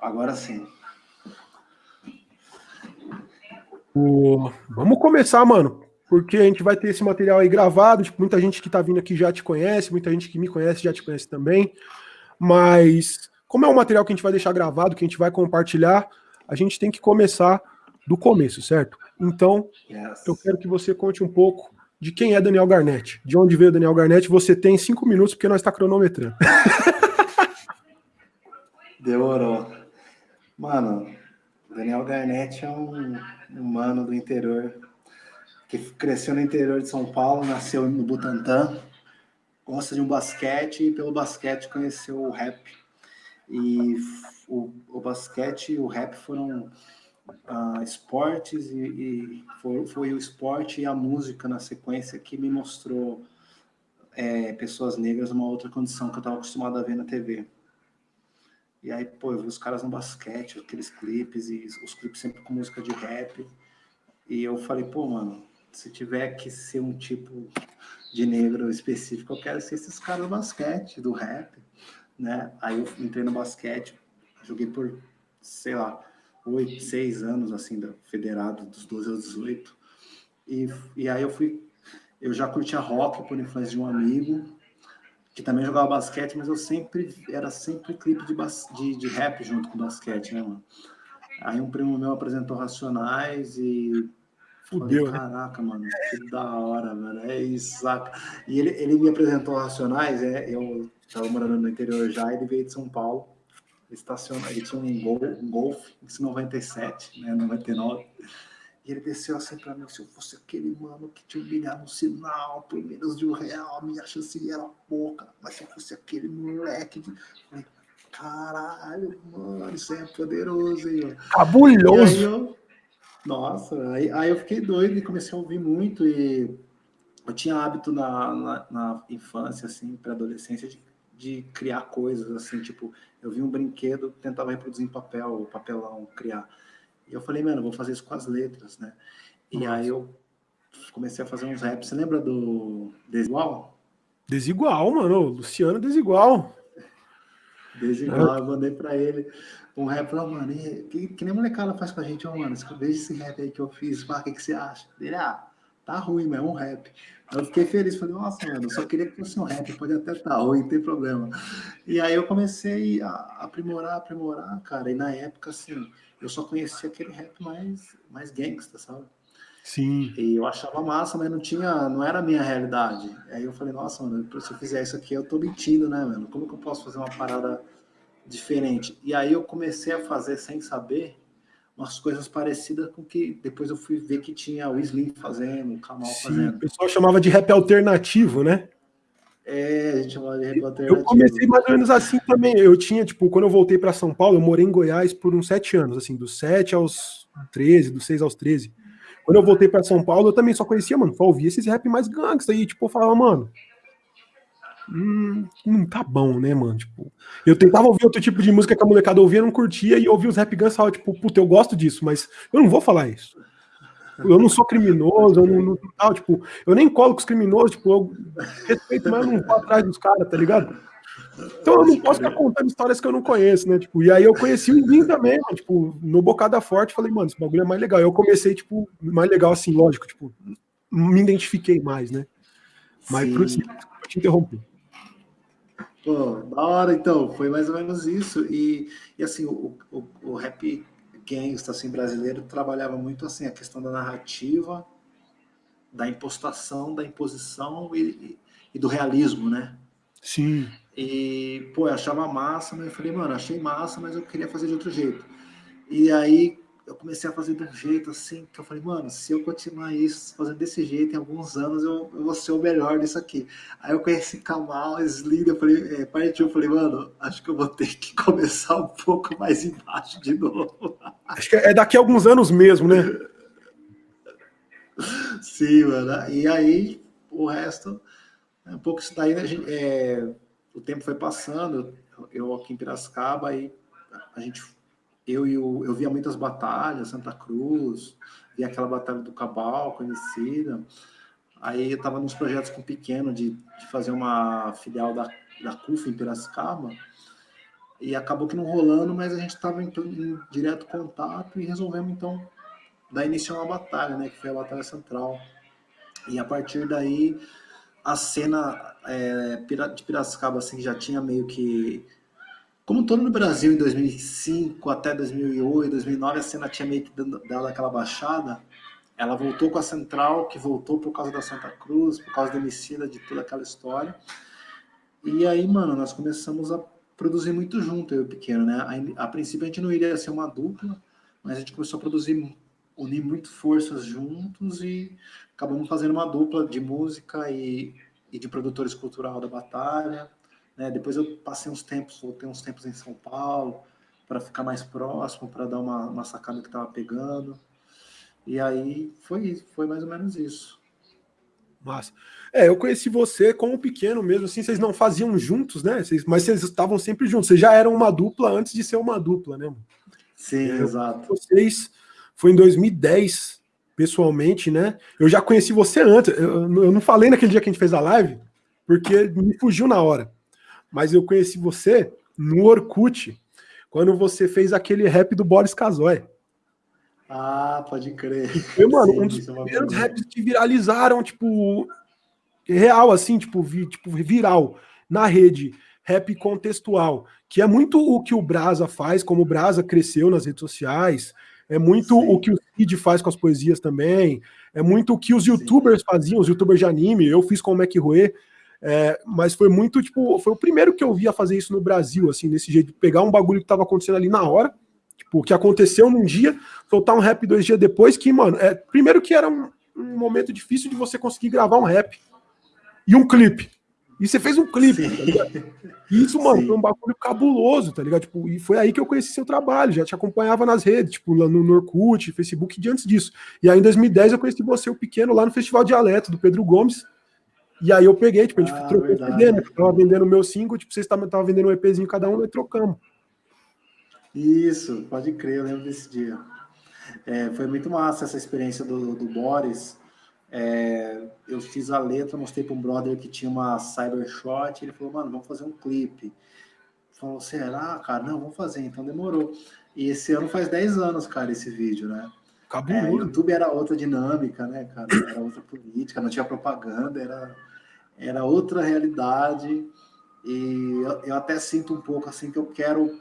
Agora sim. O... Vamos começar, mano. Porque a gente vai ter esse material aí gravado. Tipo, muita gente que tá vindo aqui já te conhece, muita gente que me conhece já te conhece também. Mas, como é um material que a gente vai deixar gravado, que a gente vai compartilhar, a gente tem que começar do começo, certo? Então, yes. eu quero que você conte um pouco de quem é Daniel Garnett. De onde veio Daniel Garnett? Você tem cinco minutos, porque nós está cronometrando. Demorou. Mano, Daniel Garnett é um humano do interior que cresceu no interior de São Paulo, nasceu no Butantã, gosta de um basquete e pelo basquete conheceu o rap. E o, o basquete e o rap foram uh, esportes e, e foi, o esporte e a música na sequência que me mostrou é, pessoas negras numa outra condição que eu estava acostumado a ver na TV. E aí, pô, eu vi os caras no basquete, aqueles clipes, e os clipes sempre com música de rap. E eu falei, pô, mano, se tiver que ser um tipo de negro específico, eu quero ser esses caras do basquete, do rap, né? Aí eu entrei no basquete, joguei por, sei lá, oito, seis anos, assim, da federado, dos 12 aos 18. E, e aí eu fui, eu já curtia rock por influência de um amigo, que também jogava basquete, mas eu sempre, era sempre clipe de, de, de rap junto com basquete, né, mano? Aí um primo meu apresentou Racionais e Fudeu, falei, né? Caraca, mano, que da hora, mano. É isso, saca? E ele, ele me apresentou Racionais, é, eu tava morando no interior já, ele veio de São Paulo, estaciona, ele tinha um, gol, um Golf, em 97, né, 99. E ele desceu assim pra mim, se eu fosse aquele mano que te humilhar no sinal por menos de um real, a minha chance era pouca. Mas se eu fosse aquele moleque, de... falei, caralho, mano, isso é poderoso, hein? Cabuloso! Eu... Nossa, aí, aí eu fiquei doido e comecei a ouvir muito e eu tinha hábito na, na, na infância, assim, pré-adolescência, de, de criar coisas, assim, tipo, eu vi um brinquedo, tentava reproduzir em papel, papelão, criar. E eu falei, mano, vou fazer isso com as letras, né? E Nossa. aí eu comecei a fazer uns raps. Você lembra do Desigual? Desigual, mano. Luciano Desigual. Desigual, eu mandei pra ele um rap. Falei, mano, que, que nem molecada faz com a gente, ó, mano. Veja esse rap aí que eu fiz, pá, o que, que você acha? Ele, ah, tá ruim, mas é um rap. Eu fiquei feliz, falei, nossa, mano, eu só queria que fosse um rap, pode até estar tá ruim, não tem problema. E aí eu comecei a aprimorar, aprimorar, cara, e na época, assim, eu só conhecia aquele rap mais, mais gangsta, sabe? Sim. E eu achava massa, mas não tinha, não era a minha realidade. Aí eu falei, nossa, mano, se eu fizer isso aqui, eu tô mentindo, né, mano? Como que eu posso fazer uma parada diferente? E aí eu comecei a fazer sem saber umas coisas parecidas com que depois eu fui ver que tinha o Slim fazendo, o Kamal Sim, fazendo. O pessoal chamava de rap alternativo, né? É, a gente chamava de rap alternativo. Eu comecei mais ou menos assim também. Eu tinha, tipo, quando eu voltei para São Paulo, eu morei em Goiás por uns sete anos, assim, dos sete aos 13, dos seis aos 13. Quando eu voltei para Só Paulo, eu também só conhecia, mano, só ouvia esses rap mais gangsta aí, tipo, eu falava, mano, hum, não tá bom, né, mano? Tipo, eu tentava ouvir outro tipo de música que a molecada ouvia, não curtia, e ouvia os rap e falava, tipo, puta, eu gosto disso, mas eu não vou falar isso eu não sou criminoso, eu não, não tal, tipo, eu nem colo com os criminosos, tipo, eu respeito, mas eu não vou atrás dos caras, tá ligado? Então eu não posso ficar contando histórias que eu não conheço, né? Tipo, e aí eu conheci o Indim também, mano, tipo, no Bocada Forte, falei, mano, esse bagulho é mais legal. Eu comecei, tipo, mais legal assim, lógico, tipo, me identifiquei mais, né? Mas Sim. pro eu te interrompi. Pô, da hora, então, foi mais ou menos isso. E, e assim, o, o, o rap gangsta assim, brasileiro trabalhava muito assim a questão da narrativa, da impostação, da imposição e, e do realismo, né? Sim. E, pô, eu achava massa, mas eu falei, mano, achei massa, mas eu queria fazer de outro jeito. E aí eu comecei a fazer de um jeito assim, que eu falei, mano, se eu continuar isso, fazendo desse jeito, em alguns anos eu, eu vou ser o melhor disso aqui. Aí eu conheci Kamal, Slim, eu falei, é, partiu, eu falei, mano, acho que eu vou ter que começar um pouco mais embaixo de novo. Acho que é daqui a alguns anos mesmo, né? Sim, mano. E aí, o resto, é um pouco isso daí, né? É, o tempo foi passando, eu aqui em Piracicaba, aí a gente eu, eu, eu via muitas batalhas, Santa Cruz, via aquela batalha do Cabal, conhecida. Aí eu estava nos projetos com o Pequeno de, de fazer uma filial da, da CUF em Piracicaba. E acabou que não rolando, mas a gente estava em, em, direto contato e resolvemos então dar início a uma batalha, né? Que foi a Batalha Central. E a partir daí, a cena é, de Piracicaba assim, já tinha meio que. Como todo no Brasil em 2005 até 2008, 2009, a cena tinha meio que dado aquela baixada. Ela voltou com a Central, que voltou por causa da Santa Cruz, por causa da Emicida, de toda aquela história. E aí, mano, nós começamos a produzir muito junto, eu e o Pequeno, né? A, a, princípio a gente não iria ser uma dupla, mas a gente começou a produzir, unir muito forças juntos e acabamos fazendo uma dupla de música e, e de produtores cultural da batalha. Né? Depois eu passei uns tempos, voltei uns tempos em São Paulo para ficar mais próximo, para dar uma, uma sacada que estava pegando. E aí foi, foi mais ou menos isso. Massa. É, eu conheci você como pequeno mesmo, assim, vocês não faziam juntos, né? Vocês, mas vocês estavam sempre juntos. Vocês já eram uma dupla antes de ser uma dupla, né? Sim, é, exato. Vocês foi em 2010, pessoalmente, né? Eu já conheci você antes. Eu, eu não falei naquele dia que a gente fez a live, porque me fugiu na hora. Mas eu conheci você no Orkut, quando você fez aquele rap do Boris Casoy. Ah, pode crer. Foi, mano, Sim, um dos é primeiros raps que viralizaram, tipo, real, assim, tipo, vi, tipo, viral, na rede, rap contextual, que é muito o que o Brasa faz, como o Brasa cresceu nas redes sociais, é muito Sim. o que o Cid faz com as poesias também, é muito o que os youtubers Sim. faziam, os youtubers de anime, eu fiz com o Mac Rue, é, mas foi muito, tipo, foi o primeiro que eu vi a fazer isso no Brasil, assim, desse jeito, pegar um bagulho que tava acontecendo ali na hora, Tipo, que aconteceu num dia, soltar um rap dois dias depois, que, mano, é, primeiro que era um, um momento difícil de você conseguir gravar um rap e um clipe. E você fez um clipe, tá ligado? E isso, mano, Sim. foi um bagulho cabuloso, tá ligado? Tipo, e foi aí que eu conheci seu trabalho, já te acompanhava nas redes, tipo, lá no Norkut, Facebook, e antes disso. E aí em 2010 eu conheci você, o pequeno, lá no Festival Dialeto, do Pedro Gomes. E aí eu peguei, tipo, a gente ah, trocou CD, né? Eu tava vendendo o meu single, tipo, vocês estavam vendendo um EPzinho cada um, nós trocamos. Isso, pode crer, eu lembro desse dia. É, foi muito massa essa experiência do, do Boris. É, eu fiz a letra, mostrei para um brother que tinha uma Cybershot, ele falou, mano, vamos fazer um clipe. Falou, será, cara? Não, vamos fazer, então demorou. E esse ano faz 10 anos, cara, esse vídeo, né? Acabou. É, o YouTube era outra dinâmica, né, cara? Era outra política, não tinha propaganda, era, era outra realidade. E eu, eu até sinto um pouco assim que eu quero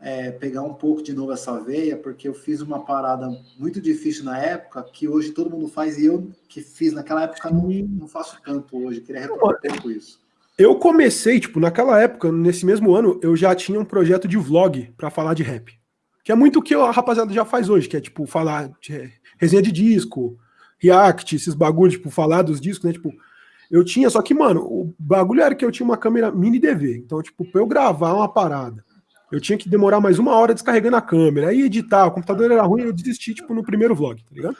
é, pegar um pouco de novo essa veia, porque eu fiz uma parada muito difícil na época, que hoje todo mundo faz, e eu que fiz naquela época não, não faço tanto hoje, queria retomar um pouco isso. Eu comecei, tipo, naquela época, nesse mesmo ano, eu já tinha um projeto de vlog para falar de rap. Que é muito o que a rapaziada já faz hoje, que é, tipo, falar de resenha de disco, react, esses bagulhos, tipo, falar dos discos, né, tipo... Eu tinha, só que, mano, o bagulho era que eu tinha uma câmera mini DV. Então, tipo, pra eu gravar uma parada eu tinha que demorar mais uma hora descarregando a câmera, aí editar, o computador era ruim, eu desisti, tipo, no primeiro vlog, tá ligado?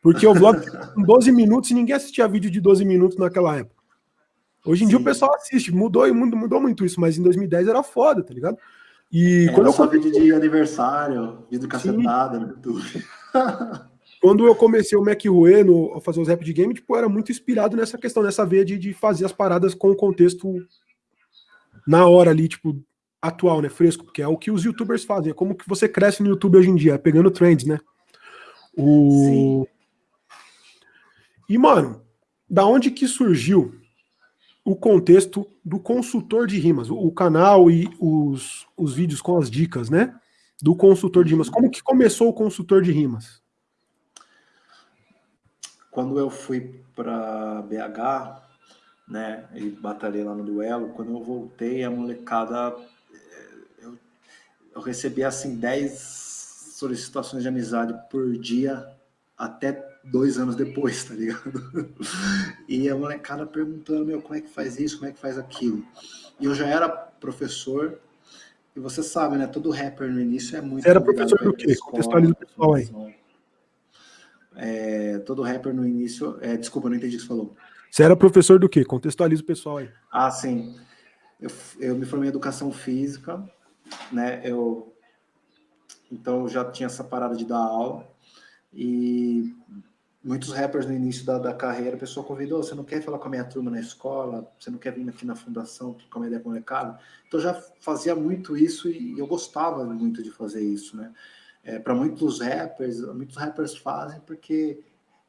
Porque o vlog com 12 minutos e ninguém assistia vídeo de 12 minutos naquela época. Hoje em Sim. dia o pessoal assiste, mudou e mudou muito isso, mas em 2010 era foda, tá ligado? E quando eu só vídeo de aniversário, vídeo cacetada no YouTube. quando eu comecei o Mac Rue no, a fazer os rap de game, tipo, era muito inspirado nessa questão, nessa veia de, de fazer as paradas com o contexto na hora ali, tipo, atual, né, fresco, porque é o que os youtubers fazem, é como que você cresce no YouTube hoje em dia, pegando trends, né? O... Sim. E, mano, da onde que surgiu o contexto do consultor de rimas, o canal e os, os vídeos com as dicas, né? Do consultor de rimas. Como que começou o consultor de rimas? Quando eu fui para BH, né, e batalhei lá no duelo, quando eu voltei, a molecada eu recebia assim 10 solicitações de amizade por dia até dois anos depois, tá ligado? E a molecada perguntando, meu, como é que faz isso, como é que faz aquilo? E eu já era professor, e você sabe, né, todo rapper no início é muito... Você era professor do quê? Contextualiza o pessoal aí. É, todo rapper no início... É, desculpa, não entendi o que você falou. Você era professor do quê? Contextualiza o pessoal aí. Ah, sim. Eu, eu me formei em Educação Física, né? Eu então eu já tinha essa parada de dar aula e muitos rappers no início da, da carreira, a pessoa convidou, você não quer falar com a minha turma na escola, você não quer vir aqui na fundação trocar uma ideia com o mercado? Então, eu já fazia muito isso e eu gostava muito de fazer isso, né? É, Para muitos rappers, muitos rappers fazem porque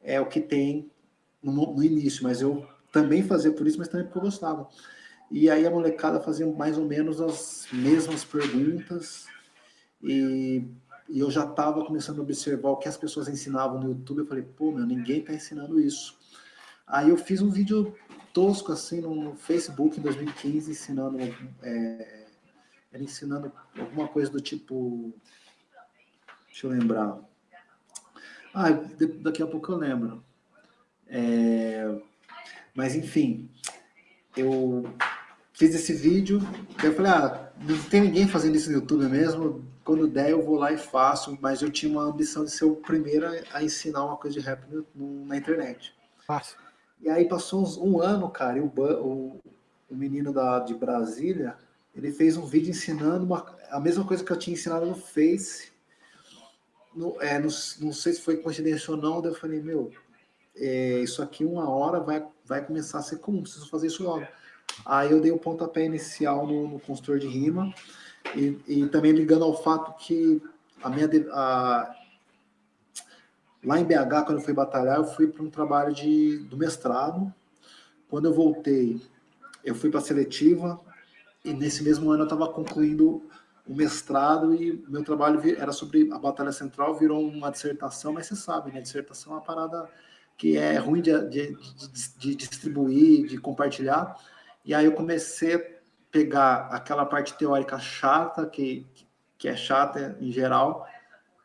é o que tem no, no início, mas eu também fazia por isso, mas também porque eu gostava. E aí a molecada fazia mais ou menos as mesmas perguntas e, e eu já estava começando a observar o que as pessoas ensinavam no YouTube. Eu falei, pô, meu, ninguém está ensinando isso. Aí eu fiz um vídeo tosco assim no Facebook em 2015 ensinando, é, ensinando alguma coisa do tipo, deixa eu lembrar. Ah, daqui a pouco eu lembro. É, mas enfim, eu fiz esse vídeo, eu falei, ah, não tem ninguém fazendo isso no YouTube mesmo, quando der eu vou lá e faço, mas eu tinha uma ambição de ser o primeiro a ensinar uma coisa de rap no, na internet. Fácil. E aí passou uns, um ano, cara, e o, o, o menino da, de Brasília, ele fez um vídeo ensinando uma, a mesma coisa que eu tinha ensinado no Face, no, é, no, não sei se foi coincidência ou não, eu falei, meu, é, isso aqui uma hora vai, vai começar a ser comum, preciso fazer isso logo. Aí eu dei o pontapé inicial no, no consultor de rima e, e, também ligando ao fato que a minha a, lá em BH quando eu fui batalhar eu fui para um trabalho de do mestrado. Quando eu voltei eu fui para a seletiva e nesse mesmo ano eu estava concluindo o mestrado e meu trabalho era sobre a Batalha Central, virou uma dissertação, mas você sabe, né? Dissertação é uma parada que é ruim de, de, de, de distribuir, de compartilhar. E aí eu comecei a pegar aquela parte teórica chata, que, que é chata em geral,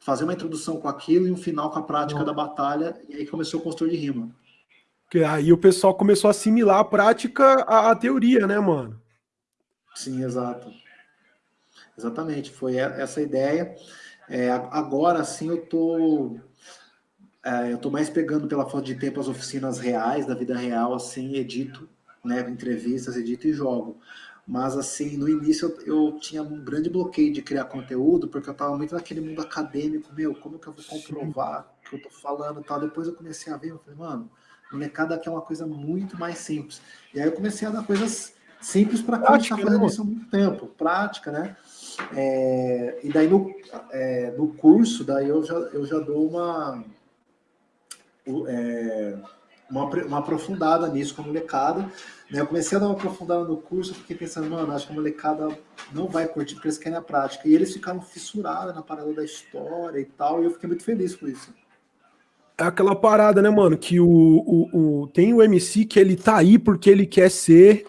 fazer uma introdução com aquilo e um final com a prática da batalha, e aí começou o consultor de rima. Que aí o pessoal começou a assimilar a prática à, à teoria, né, mano? Sim, exato. Exatamente, foi essa ideia. É, agora sim eu tô é, eu tô mais pegando pela falta de tempo as oficinas reais, da vida real, assim, edito né, entrevistas, edito e jogo. Mas, assim, no início eu, eu, tinha um grande bloqueio de criar conteúdo, porque eu estava muito naquele mundo acadêmico, meu, como que eu vou comprovar o que eu tô falando e tal. Depois eu comecei a ver, eu falei, mano, o mercado aqui é uma coisa muito mais simples. E aí eu comecei a dar coisas simples para quem está fazendo né, isso há muito tempo, prática, né? É, e daí no, é, no curso, daí eu já, eu já dou uma... É, uma, uma aprofundada nisso com a molecada. Né? Eu comecei a dar uma aprofundada no curso, fiquei pensando, mano, acho que a molecada não vai curtir porque eles querem a prática. E eles ficaram fissurados na parada da história e tal, e eu fiquei muito feliz com isso. É aquela parada, né, mano, que o, o, o, tem o MC que ele tá aí porque ele quer ser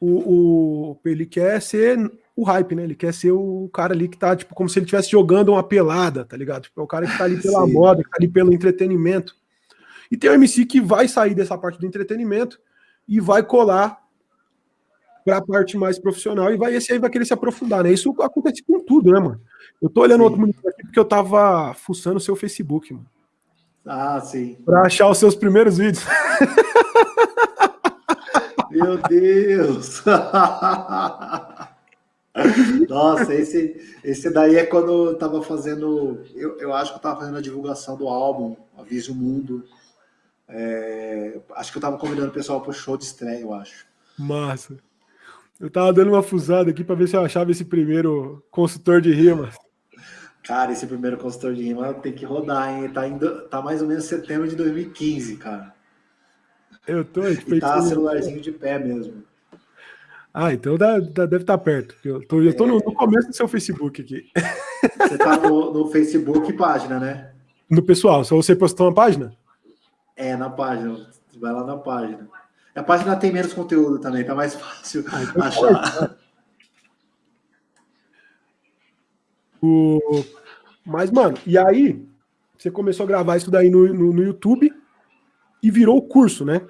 o, o ele quer ser o hype, né? Ele quer ser o cara ali que tá, tipo, como se ele estivesse jogando uma pelada, tá ligado? Tipo, é o cara que tá ali pela moda, que tá ali pelo entretenimento. E tem o MC que vai sair dessa parte do entretenimento e vai colar para a parte mais profissional e vai esse aí vai querer se aprofundar, né? Isso acontece com tudo, né, mano? Eu tô olhando sim. outro monitor aqui porque eu tava fuçando o seu Facebook, mano. Ah, sim. Para achar os seus primeiros vídeos. Meu Deus! Nossa, esse, esse daí é quando eu tava fazendo. Eu, eu acho que eu tava fazendo a divulgação do álbum, Avise o Mundo. É, acho que eu tava convidando o pessoal pro show de estreia, eu acho. Massa. Eu tava dando uma fusada aqui para ver se eu achava esse primeiro consultor de rimas. Cara, esse primeiro consultor de rima tem que rodar, hein? Tá, indo, tá mais ou menos setembro de 2015, cara. Eu tô. E tá celularzinho de pé mesmo. Ah, então dá, dá, deve estar tá perto. Eu tô, eu tô é... no, no, começo do seu Facebook aqui. Você tá no, no Facebook página, né? No pessoal, só você postou uma página? É, na página. Vai lá na página. A página tem menos conteúdo também, tá mais fácil ah, então achar. O... Mas, mano, e aí você começou a gravar isso daí no, no, no, YouTube e virou o curso, né?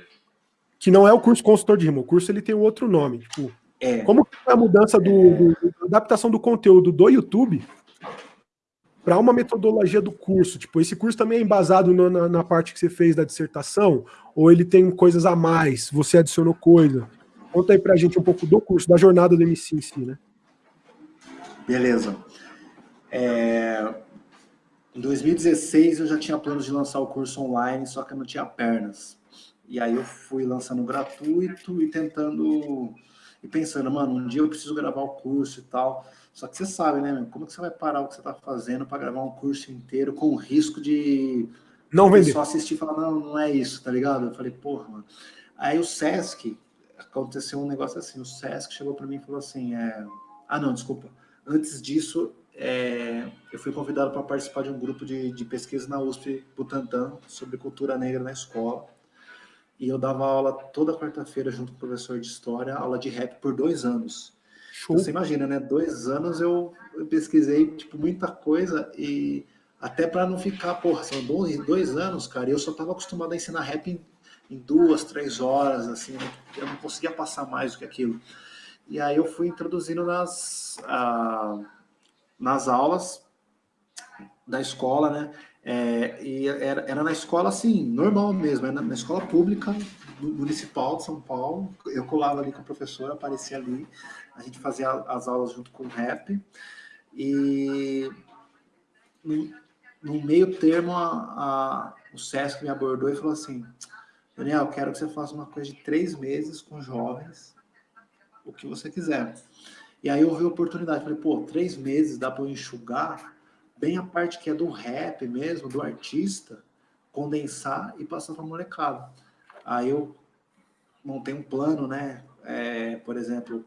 Que não é o curso consultor de rima. O curso ele tem outro nome. Tipo, é. Como foi a mudança do, é. do, do, adaptação do conteúdo do YouTube para uma metodologia do curso? Tipo, esse curso também é embasado no, na, na, parte que você fez da dissertação? Ou ele tem coisas a mais? Você adicionou coisa? Conta aí para a gente um pouco do curso, da jornada do MC em si, né? Beleza. É... Em 2016 eu já tinha planos de lançar o curso online, só que eu não tinha pernas. E aí eu fui lançando gratuito e tentando e pensando, mano, um dia eu preciso gravar o curso e tal. Só que você sabe, né, como que você vai parar o que você está fazendo para gravar um curso inteiro com o risco de não vender. só assistir e falar, não, não é isso, tá ligado? Eu falei, porra, mano. Aí o Sesc, aconteceu um negócio assim, o Sesc chegou para mim e falou assim, é... ah, não, desculpa. Antes disso, é... eu fui convidado para participar de um grupo de, de pesquisa na USP Butantã sobre cultura negra na escola e eu dava aula toda quarta-feira junto com o professor de história, aula de rap por dois anos. Show. Então, você imagina, né? Dois anos eu, eu pesquisei tipo muita coisa e até para não ficar, porra, são dois, dois anos, cara, eu só estava acostumado a ensinar rap em, em, duas, três horas, assim, eu não conseguia passar mais do que aquilo. E aí eu fui introduzindo nas, ah, nas aulas da escola, né? É, e era, era na escola, assim, normal mesmo, era na, na escola pública municipal de São Paulo. Eu colava ali com a professora, aparecia ali, a gente fazia as aulas junto com o rap. E no, no meio termo, a, a, o SESC me abordou e falou assim: Daniel, quero que você faça uma coisa de três meses com jovens, o que você quiser. E aí eu vi a oportunidade, falei, pô, três meses dá para eu enxugar bem a parte que é do rap mesmo, do artista, condensar e passar para molecada. Aí eu montei um plano, né? É, por exemplo,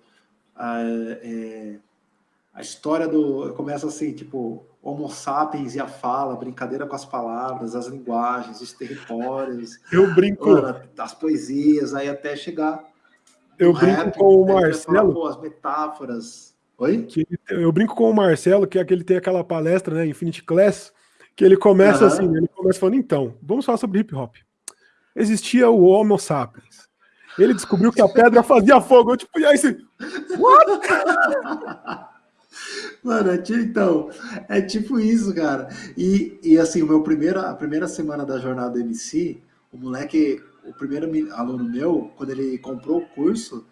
a, é, a história do... Começa assim, tipo, Homo sapiens e a fala, brincadeira com as palavras, as linguagens, os territórios. Eu brinco... As poesias, aí até chegar... Eu brinco rap, com o Marcelo... Falar, pô, as metáforas Oi? Que eu brinco com o Marcelo, que é que ele tem aquela palestra, né, Infinity Class, que ele começa uhum. assim, ele começa falando, então, vamos falar sobre hip hop. Existia o Homo sapiens. Ele descobriu que a pedra fazia fogo. Eu, tipo, e aí você. What? Mano, é tipo, então, é tipo isso, cara. E, e assim, o meu primeiro, a primeira semana da jornada MC, o moleque, o primeiro aluno meu, quando ele comprou o curso,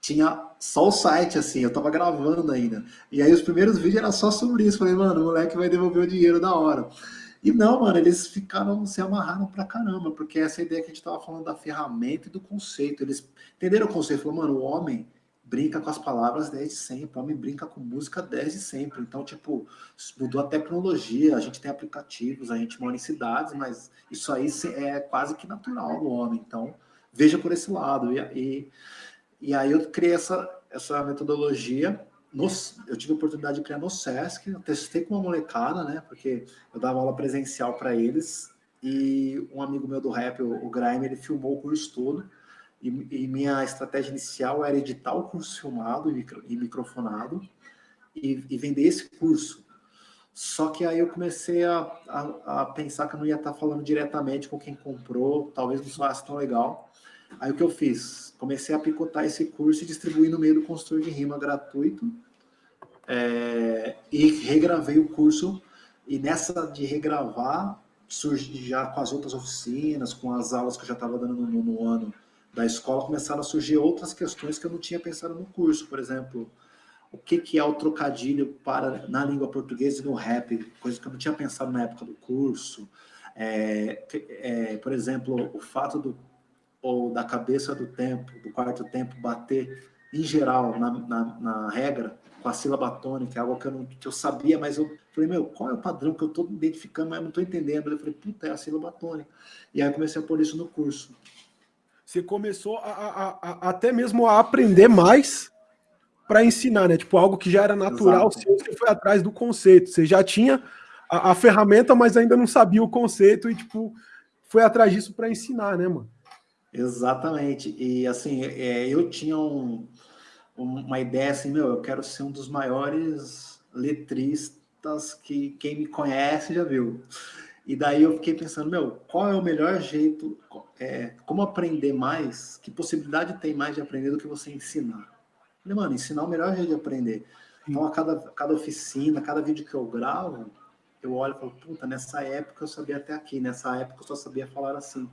tinha só o site, assim, eu tava gravando ainda. E aí os primeiros vídeos eram só sobre isso. Falei, mano, o moleque vai devolver o dinheiro da hora. E não, mano, eles ficaram, se amarraram pra caramba, porque essa ideia que a gente tava falando da ferramenta e do conceito. Eles entenderam o conceito, falou, mano, o homem brinca com as palavras desde sempre, o homem brinca com música desde sempre. Então, tipo, mudou a tecnologia, a gente tem aplicativos, a gente mora em cidades, mas isso aí é quase que natural do homem. Então, veja por esse lado. E, e e aí eu criei essa, essa metodologia, no, eu tive a oportunidade de criar no Sesc, eu testei com uma molecada, né, porque eu dava aula presencial para eles, e um amigo meu do rap, o, o Grime, ele filmou o curso todo, e, e, minha estratégia inicial era editar o curso filmado e, micro, e microfonado, e, e, vender esse curso. Só que aí eu comecei a, a, a pensar que eu não ia estar falando diretamente com quem comprou, talvez não fosse tão legal, Aí o que eu fiz? Comecei a picotar esse curso e distribuir no meio do consultor de rima gratuito. É, e regravei o curso. E nessa de regravar, surgi já com as outras oficinas, com as aulas que eu já estava dando no, no ano da escola, começaram a surgir outras questões que eu não tinha pensado no curso. Por exemplo, o que, que é o trocadilho para na língua portuguesa e no rap, coisa que eu não tinha pensado na época do curso. É, é, por exemplo, o fato do ou da cabeça do tempo, do quarto tempo, bater em geral, na, na, na regra, com a sílaba tônica, é algo que eu, não, que eu sabia, mas eu falei, meu, qual é o padrão que eu estou identificando, mas eu não estou entendendo. Eu falei, puta, é a sílaba tônica. E aí eu comecei a pôr isso no curso. Você começou a, a, a até mesmo a aprender mais para ensinar, né? Tipo, algo que já era natural, seu, você foi atrás do conceito. Você já tinha a, a ferramenta, mas ainda não sabia o conceito e, tipo, foi atrás disso para ensinar, né, mano? Exatamente. E assim, é, eu tinha um, uma ideia assim, meu, eu quero ser um dos maiores letristas que quem me conhece já viu. E daí eu fiquei pensando, meu, qual é o melhor jeito, é, como aprender mais, que possibilidade tem mais de aprender do que você ensinar? Falei, mano, ensinar é o melhor jeito de aprender. Então, a cada, cada oficina, cada vídeo que eu gravo, eu olho e falo, puta, nessa época eu sabia até aqui, nessa época eu só sabia falar assim.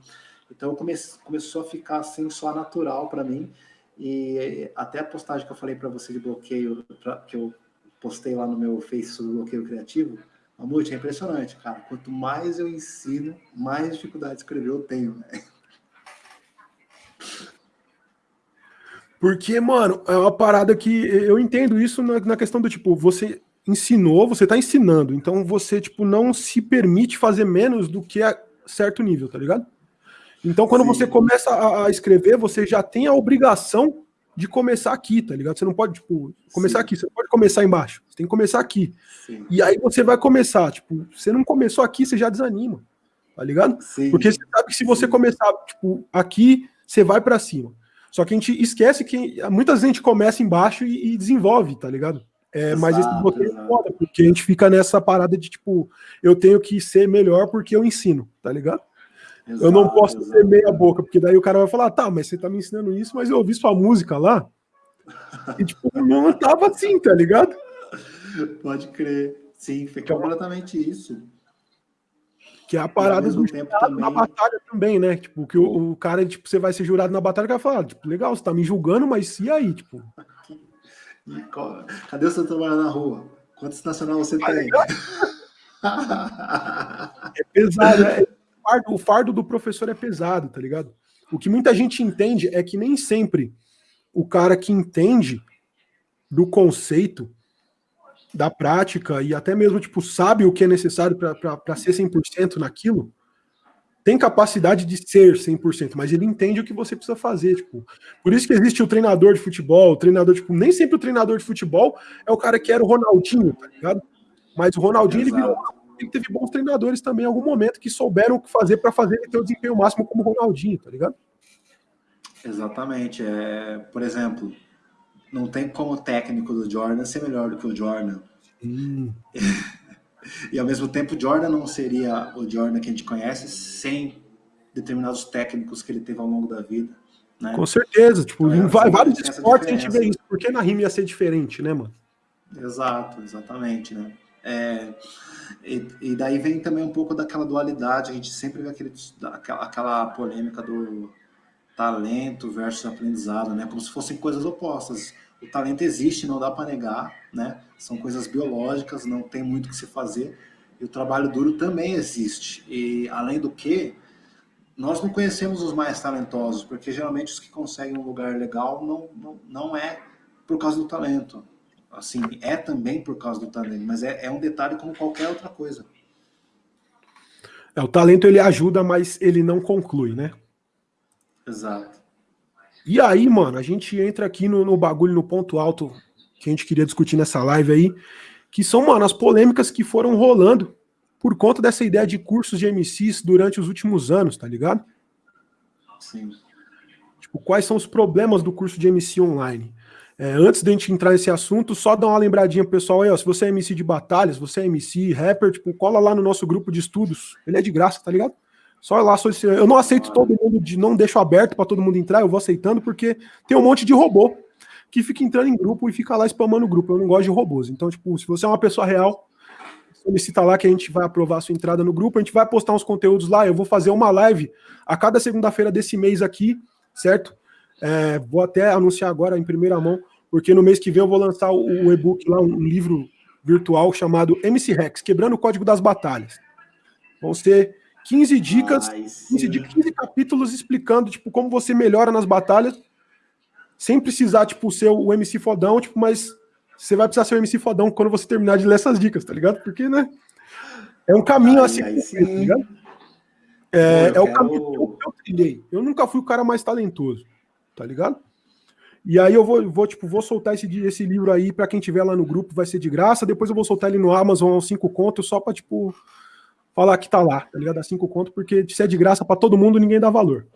Então comece, começou a ficar assim só natural para mim. E até a postagem que eu falei para você de bloqueio, pra, que eu postei lá no meu Face sobre bloqueio criativo, Mamute, é impressionante, cara. Quanto mais eu ensino, mais dificuldade de escrever eu tenho, né? Porque, mano, é uma parada que eu entendo isso na, na questão do tipo, você ensinou, você tá ensinando, então você, tipo, não se permite fazer menos do que a certo nível, tá ligado? Então, quando Sim. você começa a, escrever, você já tem a obrigação de começar aqui, tá ligado? Você não pode, tipo, começar Sim. aqui, você não pode começar embaixo, você tem que começar aqui. Sim. E aí você vai começar, tipo, você não começou aqui, você já desanima, tá ligado? Porque você sabe que se você começar, tipo, aqui, você vai para cima. Só que a gente esquece que muitas vezes a gente começa embaixo e, e desenvolve, tá ligado? É, exato, mas esse é foda, porque a gente fica nessa parada de tipo, eu tenho que ser melhor porque eu ensino, tá ligado? Exato, eu não posso exato. ser meia boca, porque daí o cara vai falar, tá, mas você tá me ensinando isso, mas eu ouvi sua música lá. E tipo, não tava assim, tá ligado? Pode crer. Sim, foi completamente isso. Que é a parada do tempo também... na batalha também, né? Tipo, que o, o, cara, tipo, você vai ser jurado na batalha, o cara fala, tipo, legal, você tá me julgando, mas e aí, tipo? Cadê o seu trabalho na rua? Quantos nacional você tem? É pesado, é, o fardo do professor é pesado, tá ligado? O que muita gente entende é que nem sempre o cara que entende do conceito da prática e até mesmo, tipo, sabe o que é necessário para ser 100% naquilo, tem capacidade de ser 100%, mas ele entende o que você precisa fazer, tipo. Por isso que existe o treinador de futebol, o treinador, tipo, nem sempre o treinador de futebol é o cara que era o Ronaldinho, tá ligado? Mas o Ronaldinho, ele virou ele teve bons treinadores também em algum momento que souberam o que fazer para fazer ele ter o desempenho máximo como o Ronaldinho, tá ligado? Exatamente. É, por exemplo, não tem como o técnico do Jordan ser melhor do que o Jordan. Hum. e ao mesmo tempo, o Jordan não seria o Jordan que a gente conhece sem determinados técnicos que ele teve ao longo da vida. Né? Com certeza, tipo, então, em vários esportes a gente vê isso. Por que na rima ia ser diferente, né, mano? Exato, exatamente, né? É, e, e, daí vem também um pouco daquela dualidade, a gente sempre vê aquele, aquela, aquela polêmica do talento versus aprendizado, né? Como se fossem coisas opostas. O talento existe, não dá para negar, né? São coisas biológicas, não tem muito o que se fazer. E o trabalho duro também existe. E além do que, nós não conhecemos os mais talentosos, porque geralmente os que conseguem um lugar legal não, não, não é por causa do talento. Assim, é também por causa do talento, mas é, é um detalhe como qualquer outra coisa. É, o talento ele ajuda, mas ele não conclui, né? Exato. E aí, mano, a gente entra aqui no, no bagulho, no ponto alto que a gente queria discutir nessa live aí, que são, mano, as polêmicas que foram rolando por conta dessa ideia de cursos de MCs durante os últimos anos, tá ligado? Sim. Tipo, quais são os problemas do curso de MC online? É, antes de a gente entrar nesse assunto, só dar uma lembradinha pro pessoal aí, ó. Se você é MC de batalhas, você é MC, rapper, tipo, cola lá no nosso grupo de estudos. Ele é de graça, tá ligado? Só lá solicitar. Eu não aceito todo mundo, de, não deixo aberto para todo mundo entrar, eu vou aceitando, porque tem um monte de robô que fica entrando em grupo e fica lá spamando o grupo. Eu não gosto de robôs. Então, tipo, se você é uma pessoa real, solicita lá que a gente vai aprovar a sua entrada no grupo, a gente vai postar uns conteúdos lá. Eu vou fazer uma live a cada segunda-feira desse mês aqui, certo? É, vou até anunciar agora em primeira mão, porque no mês que vem eu vou lançar o, e-book lá, um livro virtual chamado MC Rex, Quebrando o Código das Batalhas. Vão ser 15 dicas, Ai, 15, 15 capítulos explicando, tipo, como você melhora nas batalhas, sem precisar, tipo, ser o MC fodão, tipo, mas você vai precisar ser o MC fodão quando você terminar de ler essas dicas, tá ligado? Porque, né, é um caminho assim, tá ligado? É, Pô, é o caminho que eu, eu trilhei. Eu nunca fui o cara mais talentoso, tá ligado? E aí eu vou, vou tipo, vou soltar esse, esse livro aí para quem tiver lá no grupo, vai ser de graça. Depois eu vou soltar ele no Amazon aos 5 contos, só para tipo, falar que tá lá, tá ligado? A cinco conto, porque se é de graça para todo mundo, ninguém dá valor.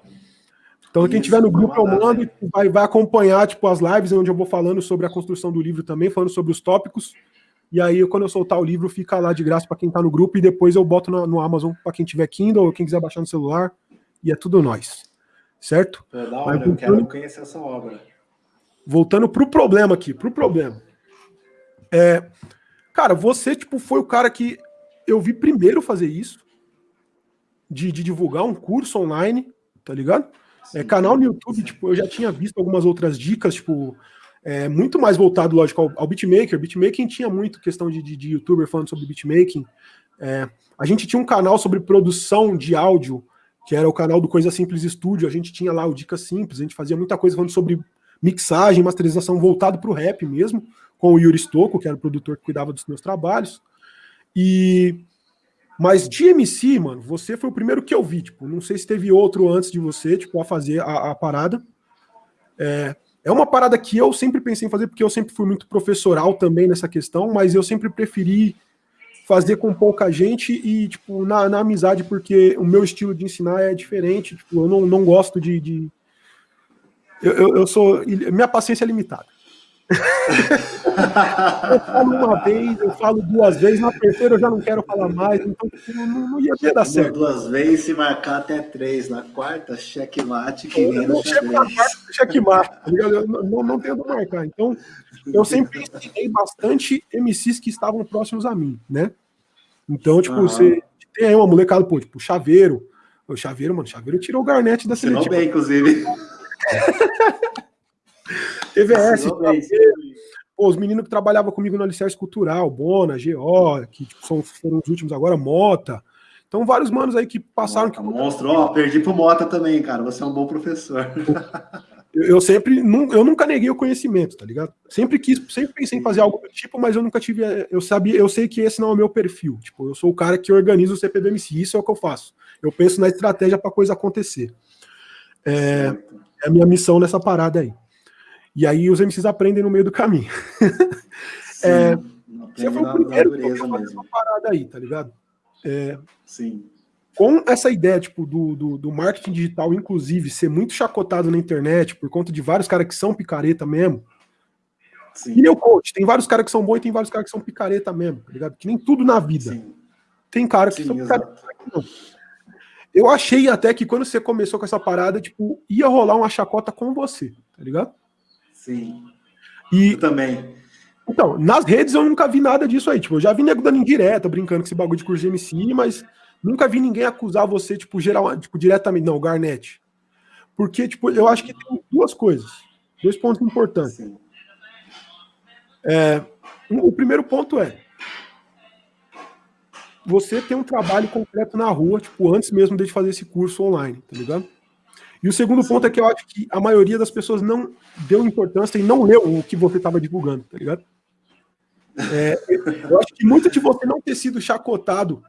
Então, quem tiver no grupo, eu mando, vai, vai acompanhar, tipo, as lives onde eu vou falando sobre a construção do livro também, falando sobre os tópicos. E aí, quando eu soltar o livro, fica lá de graça para quem tá no grupo, e depois eu boto no, no Amazon para quem tiver Kindle ou quem quiser baixar no celular. E é tudo nós. Certo? É da hora, Mas, eu quero conhecer essa obra. Voltando pro problema aqui, pro problema. É, cara, você, tipo, foi o cara que eu vi primeiro fazer isso, de, de divulgar um curso online, tá ligado? É, canal no YouTube, tipo, eu já tinha visto algumas outras dicas, tipo, é, muito mais voltado, lógico, ao, ao beatmaker. Beatmaking tinha muito questão de, de, de youtuber falando sobre beatmaking. É, a gente tinha um canal sobre produção de áudio, que era o canal do Coisa Simples Studio. A gente tinha lá o Dicas Simples, a gente fazia muita coisa falando sobre mixagem, masterização voltado para o rap mesmo, com o Yuri Stocco, que era o produtor que cuidava dos meus trabalhos. E mas de MC, mano, você foi o primeiro que eu vi, tipo, não sei se teve outro antes de você, tipo, a fazer a, a parada. É, é uma parada que eu sempre pensei em fazer, porque eu sempre fui muito professoral também nessa questão, mas eu sempre preferi fazer com pouca gente e, tipo, na, na amizade, porque o meu estilo de ensinar é diferente, tipo, eu não, não gosto de... de... Eu, eu, eu sou... Minha paciência é limitada eu falo uma vez, eu falo duas vezes, na terceira eu já não quero falar mais, então tipo, não, não ia ter dar certo. Duas vezes, se marcar até três, na quarta, checkmate, que nem no xadrez. Checkmate, tá eu não, não tenho marcar. Então, eu sempre ensinei bastante MCs que estavam próximos a mim, né? Então, tipo, você tem aí uma molecada, pô, tipo, Chaveiro. O Chaveiro, mano, Chaveiro tirou o Garnett da seleção. bem, inclusive. TVS, pô, os meninos que trabalhavam comigo no Alicerce Cultural, Bona, GO, que tipo, são, foram os últimos agora, Mota. Então, vários manos aí que passaram. Mota, que... Monstro, ó, perdi pro Mota também, cara. Você é um bom professor. Eu, eu sempre, eu nunca neguei o conhecimento, tá ligado? Sempre quis, sempre pensei em fazer algo do tipo, mas eu nunca tive, eu sabia, eu sei que esse não é o meu perfil. Tipo, eu sou o cara que organiza o CPBMC, isso é o que eu faço. Eu penso na estratégia para coisa acontecer. É, é a minha missão nessa parada aí. E aí os MCs aprendem no meio do caminho. Sim, é, você foi o primeiro que uma parada aí, tá ligado? É, Sim. Com essa ideia tipo, do, do, do, marketing digital, inclusive, ser muito chacotado na internet por conta de vários caras que são picareta mesmo. Sim. E meu coach, tem vários caras que são bons e tem vários caras que são picareta mesmo, tá ligado? Que nem tudo na vida. Sim. Tem cara que Sim, são picareta. Não. Eu achei até que quando você começou com essa parada, tipo, ia rolar uma chacota com você, tá ligado? Sim. E eu também. Então, nas redes eu nunca vi nada disso aí. Tipo, eu já vi nego dando indireta, brincando com esse bagulho de curso de MC, mas nunca vi ninguém acusar você, tipo, geral, tipo, diretamente, não, Garnet. Porque, tipo, eu acho que tem duas coisas. Dois pontos importantes. É, o primeiro ponto é você tem um trabalho concreto na rua, tipo, antes mesmo de fazer esse curso online, tá ligado? E o segundo ponto é que eu acho que a maioria das pessoas não deu importância e não leu o que você estava divulgando, tá ligado? É, eu acho que muito de você não ter sido chacotado,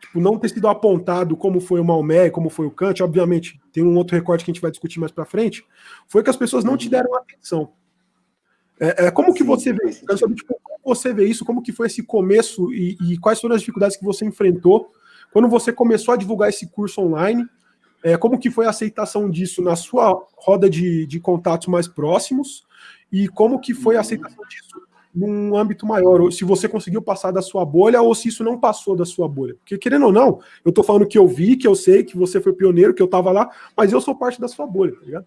tipo, não ter sido apontado como foi o Maomé, como foi o Kant, obviamente, tem um outro recorte que a gente vai discutir mais para frente, foi que as pessoas não te deram atenção. É, é como que você vê isso? tipo, como você vê isso? Como que foi esse começo e, e quais foram as dificuldades que você enfrentou quando você começou a divulgar esse curso online? É, como que foi a aceitação disso na sua roda de, de contatos mais próximos e como que foi a aceitação disso num âmbito maior, ou se você conseguiu passar da sua bolha ou se isso não passou da sua bolha. Porque, querendo ou não, eu tô falando que eu vi, que eu sei, que você foi pioneiro, que eu tava lá, mas eu sou parte da sua bolha, tá ligado?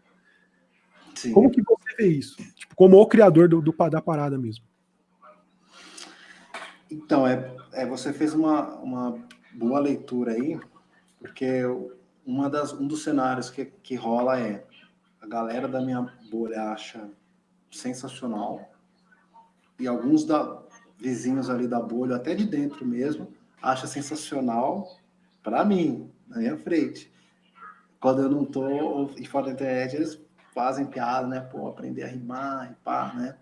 Sim. Como que você vê isso? Tipo, como o criador do, do, da parada mesmo. Então, é, é, você fez uma, uma boa leitura aí, porque uma das, um dos cenários que, que rola é a galera da minha bolha acha sensacional e alguns da, vizinhos ali da bolha, até de dentro mesmo, acha sensacional para mim, na minha frente. Quando eu não tô e fora da internet, eles fazem piada, né? Pô, aprender a rimar e pá, né?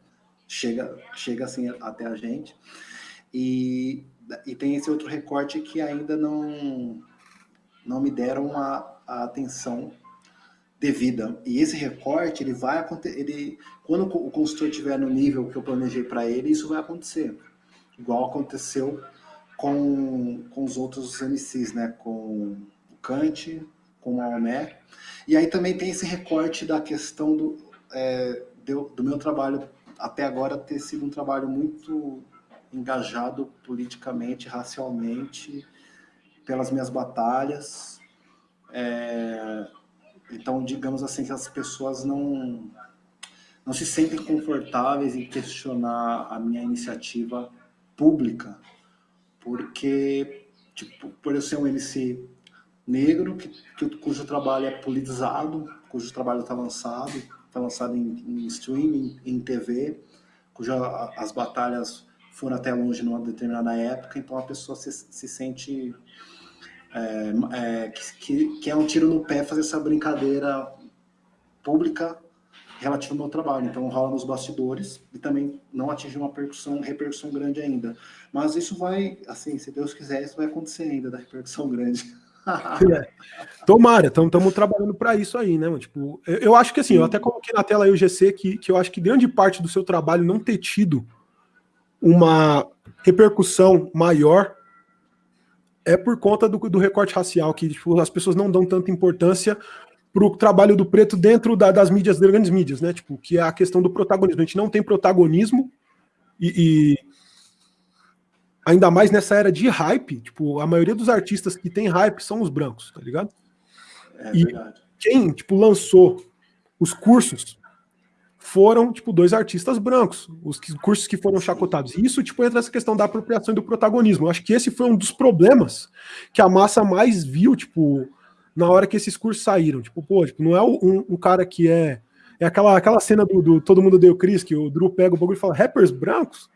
Chega, chega assim até a gente. E, e tem esse outro recorte que ainda não não me deram a, a atenção devida. E esse recorte, ele vai acontecer, ele, quando o consultor estiver no nível que eu planejei para ele, isso vai acontecer. Igual aconteceu com, com os outros MCs, né? Com o Kant, com o Maomé. E aí também tem esse recorte da questão do, é, do, do meu trabalho até agora ter sido um trabalho muito engajado politicamente, racialmente, pelas minhas batalhas. É, então, digamos assim, que as pessoas não, não se sentem confortáveis em questionar a minha iniciativa pública, porque, tipo, por eu ser um MC negro, que, que, cujo trabalho é politizado, cujo trabalho está lançado, foi lançado em, em streaming, em TV, cuja as batalhas foram até longe numa determinada época, então a pessoa se, se sente é, é, que, que é um tiro no pé fazer essa brincadeira pública relativa ao meu trabalho. Então rola nos bastidores e também não atinge uma repercussão, repercussão grande ainda. Mas isso vai, assim, se Deus quiser, isso vai acontecer ainda, da repercussão grande. é. Tomara, estamos trabalhando para isso aí, né? Tipo, eu, eu acho que assim, Sim. eu até coloquei na tela aí o GC que, que eu acho que grande parte do seu trabalho não ter tido uma repercussão maior é por conta do, do recorte racial, que tipo, as pessoas não dão tanta importância para o trabalho do preto dentro da, das mídias, das grandes mídias, né? Tipo, que é a questão do protagonismo. A gente não tem protagonismo e, e ainda mais nessa era de hype, tipo, a maioria dos artistas que tem hype são os brancos, tá ligado? É e verdade. quem, tipo, lançou os cursos foram, tipo, dois artistas brancos, os cursos que foram chacotados. E isso, tipo, entra nessa questão da apropriação e do protagonismo. Eu acho que esse foi um dos problemas que a massa mais viu, tipo, na hora que esses cursos saíram. Tipo, pô, tipo, não é um, um, cara que é... É aquela, aquela cena do, do Todo Mundo Deu Cris, que o Drew pega o bagulho e fala, rappers brancos?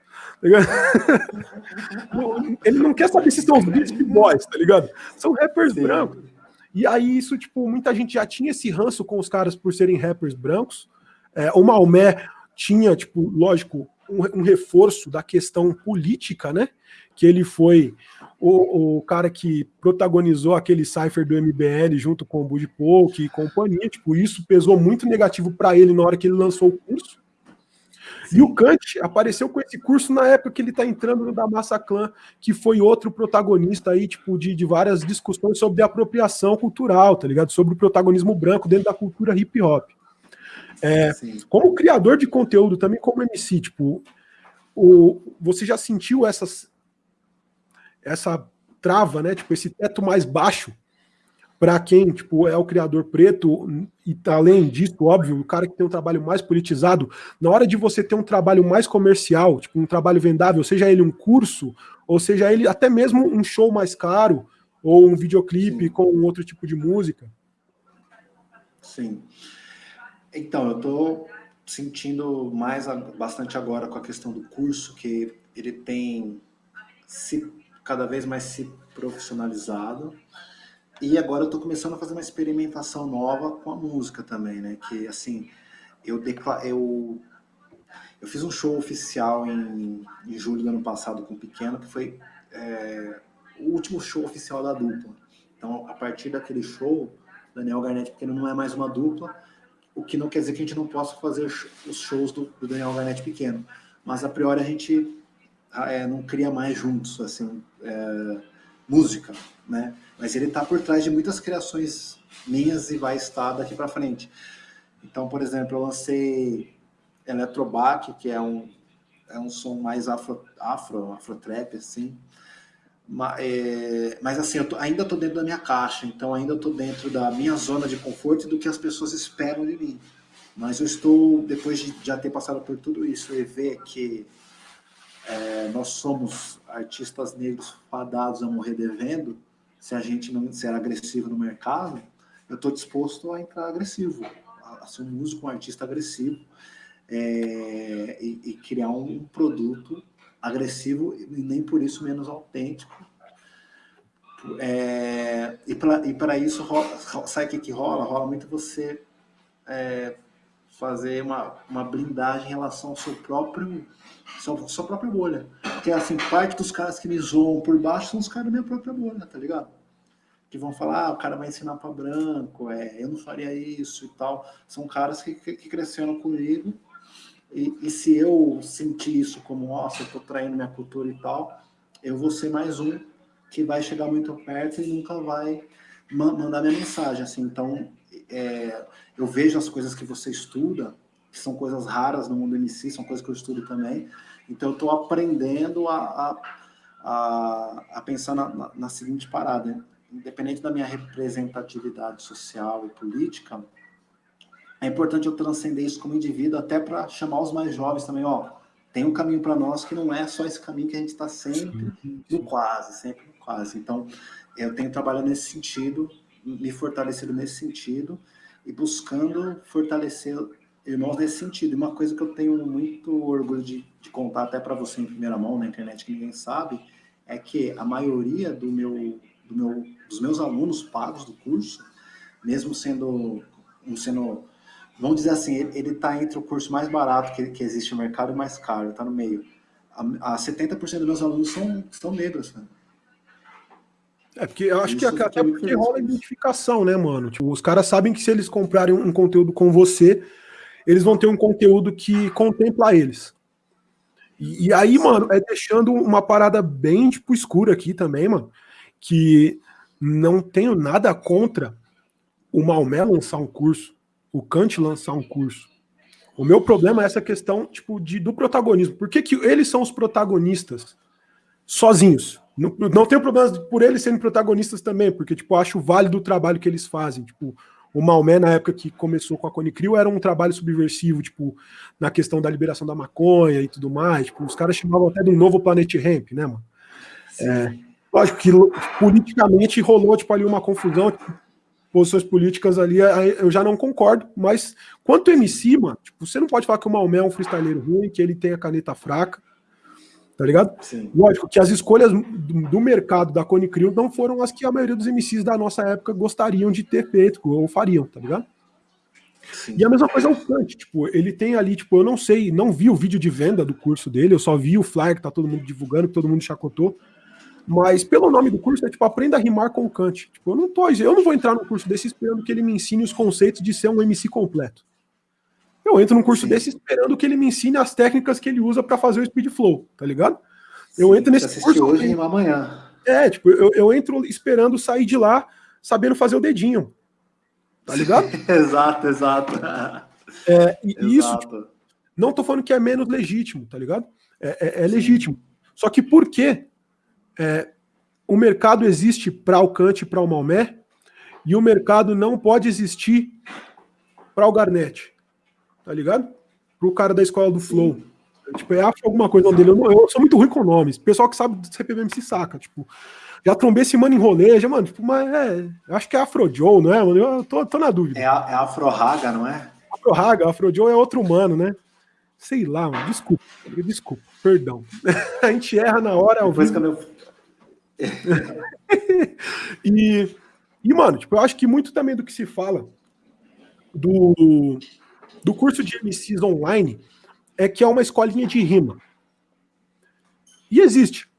Tá Ele não quer saber se são os Beastie Boys, tá ligado? São rappers Sim. brancos. E aí isso, tipo, muita gente já tinha esse ranço com os caras por serem rappers brancos, é, o Maomé tinha, tipo, lógico, um, um, reforço da questão política, né? Que ele foi o, o cara que protagonizou aquele cipher do MBL junto com o Bud Polk e companhia. Tipo, isso pesou muito negativo para ele na hora que ele lançou o curso. Sim. E o Kant apareceu com esse curso na época que ele está entrando no da Massa Clã, que foi outro protagonista aí, tipo, de, de várias discussões sobre apropriação cultural, tá ligado? Sobre o protagonismo branco dentro da cultura hip hop. É, como criador de conteúdo, também como MC, tipo, o, você já sentiu essas, essa trava, né? Tipo, esse teto mais baixo para quem tipo, é o criador preto, e tá além disso, óbvio, o cara que tem um trabalho mais politizado, na hora de você ter um trabalho mais comercial, tipo um trabalho vendável, seja ele um curso, ou seja ele até mesmo um show mais caro, ou um videoclipe Sim. com outro tipo de música. Sim. Então, eu estou sentindo mais bastante agora com a questão do curso, que ele tem se cada vez mais se profissionalizado. E agora eu estou começando a fazer uma experimentação nova com a música também, né? Que assim, eu eu eu fiz um show oficial em, em julho do ano passado com o Pequeno, que foi é, o último show oficial da dupla. Então, a partir daquele show, Daniel Garnett Pequeno não é mais uma dupla, o que não quer dizer que a gente não possa fazer os shows do, do Daniel Garnett pequeno. Mas, a priori, a gente ah, é, não cria mais juntos, assim, é, música, né? Mas ele está por trás de muitas criações minhas e vai estar daqui para frente. Então, por exemplo, eu lancei Electrobac, que é um, é um som mais afro, afro, afro trap, assim, mas assim, eu tô, ainda estou dentro da minha caixa, então ainda estou dentro da minha zona de conforto e do que as pessoas esperam de mim. Mas eu estou, depois de já ter passado por tudo isso e ver que é, nós somos artistas negros fadados a morrer devendo, se a gente não ser agressivo no mercado, eu estou disposto a entrar agressivo, a, ser um músico, um artista agressivo é, e, e criar um produto agressivo e nem por isso menos autêntico. É, e para isso, rola, sabe o que, que rola? Rola muito você é, fazer uma, uma blindagem em relação ao seu próprio sua, sua própria bolha. Porque assim, parte dos caras que me zoam por baixo são os caras da minha própria bolha, tá ligado? Que vão falar, ah, o cara vai ensinar para branco, é, eu não faria isso e tal. São caras que, que, que cresceram comigo e, e se eu sentir isso como, nossa, eu estou traindo minha cultura e tal, eu vou ser mais um que vai chegar muito perto e nunca vai ma mandar minha mensagem. Assim, então, é, eu vejo as coisas que você estuda, que são coisas raras no mundo MC, são coisas que eu estudo também. Então, eu estou aprendendo a, a, a, a pensar na, na, na, seguinte parada. Independente da minha representatividade social e política, é importante eu transcender isso como indivíduo, até para chamar os mais jovens também, ó, tem um caminho para nós que não é só esse caminho que a gente está sempre no quase, sempre no quase. Então, eu tenho trabalhado nesse sentido, me fortalecido nesse sentido, e buscando fortalecer irmãos nesse sentido. E uma coisa que eu tenho muito orgulho de, de contar até para você em primeira mão na internet que ninguém sabe, é que a maioria do meu, do meu, dos meus alunos pagos do curso, mesmo sendo, sendo vamos dizer assim, ele está entre o curso mais barato que, que existe no mercado e o mais caro, está no meio. A, a 70% dos meus alunos são, são negros, né? É, porque eu acho Isso que até porque rola identificação, né, mano? Tipo, os caras sabem que se eles comprarem um conteúdo com você, eles vão ter um conteúdo que contempla eles. E, e aí, mano, é deixando uma parada bem, tipo, escura aqui também, mano, que não tenho nada contra o Maomé lançar um curso, o Kant lançar um curso. O meu problema é essa questão, tipo, de, do protagonismo. Por que, que eles são os protagonistas sozinhos? Não, não tenho problema por eles serem protagonistas também, porque, tipo, acho válido o trabalho que eles fazem. Tipo, o Maomé, na época que começou com a Conicrio, era um trabalho subversivo, tipo, na questão da liberação da maconha e tudo mais. Tipo, os caras chamavam até de um novo Planet Ramp, né, mano? É, lógico que politicamente rolou, tipo, ali uma confusão, tipo, posições políticas ali, eu já não concordo, mas quanto MC, mano, tipo, você não pode falar que o Maomé é um freestyleiro ruim, que ele tem a caneta fraca, tá ligado? Sim. Lógico que as escolhas do mercado da Cone Crew não foram as que a maioria dos MCs da nossa época gostariam de ter feito ou fariam, tá ligado? Sim. E a mesma coisa é o Kant, tipo, ele tem ali, tipo, eu não sei, não vi o vídeo de venda do curso dele, eu só vi o flyer que tá todo mundo divulgando, que todo mundo chacotou, mas pelo nome do curso é tipo, aprenda a rimar com Kant. Tipo, eu não tô, eu não vou entrar no curso desse esperando que ele me ensine os conceitos de ser um MC completo. Eu entro num curso Sim. desse esperando que ele me ensine as técnicas que ele usa para fazer o speed flow, tá ligado? Sim, eu entro nesse curso. hoje e amanhã. É, tipo, eu, eu entro esperando sair de lá sabendo fazer o dedinho. Tá ligado? exato, exato. É, e exato. isso, tipo, não tô falando que é menos legítimo, tá ligado? É, é, é legítimo. Só que por quê? É, o mercado existe para o Kant e para o Maomé, e o mercado não pode existir para o Garnett tá ligado? Pro cara da escola do Flow. Tipo, é alguma coisa dele. Eu, eu, sou muito ruim com nomes. Pessoal que sabe do CPVM se saca. Tipo, já trombei esse mano em rolê, já, mano, tipo, mas é. Acho que é Afro Joe, não é, mano? Eu tô, tô na dúvida. É, é Afro Raga, não é? Afro Raga, Afro Joe é outro humano, né? Sei lá, mano. Desculpa, desculpa, perdão. a gente erra na hora ao vivo. Eu... e, e, mano, tipo, eu acho que muito também do que se fala do do curso de MCs online é que é uma escolinha de rima. E existe.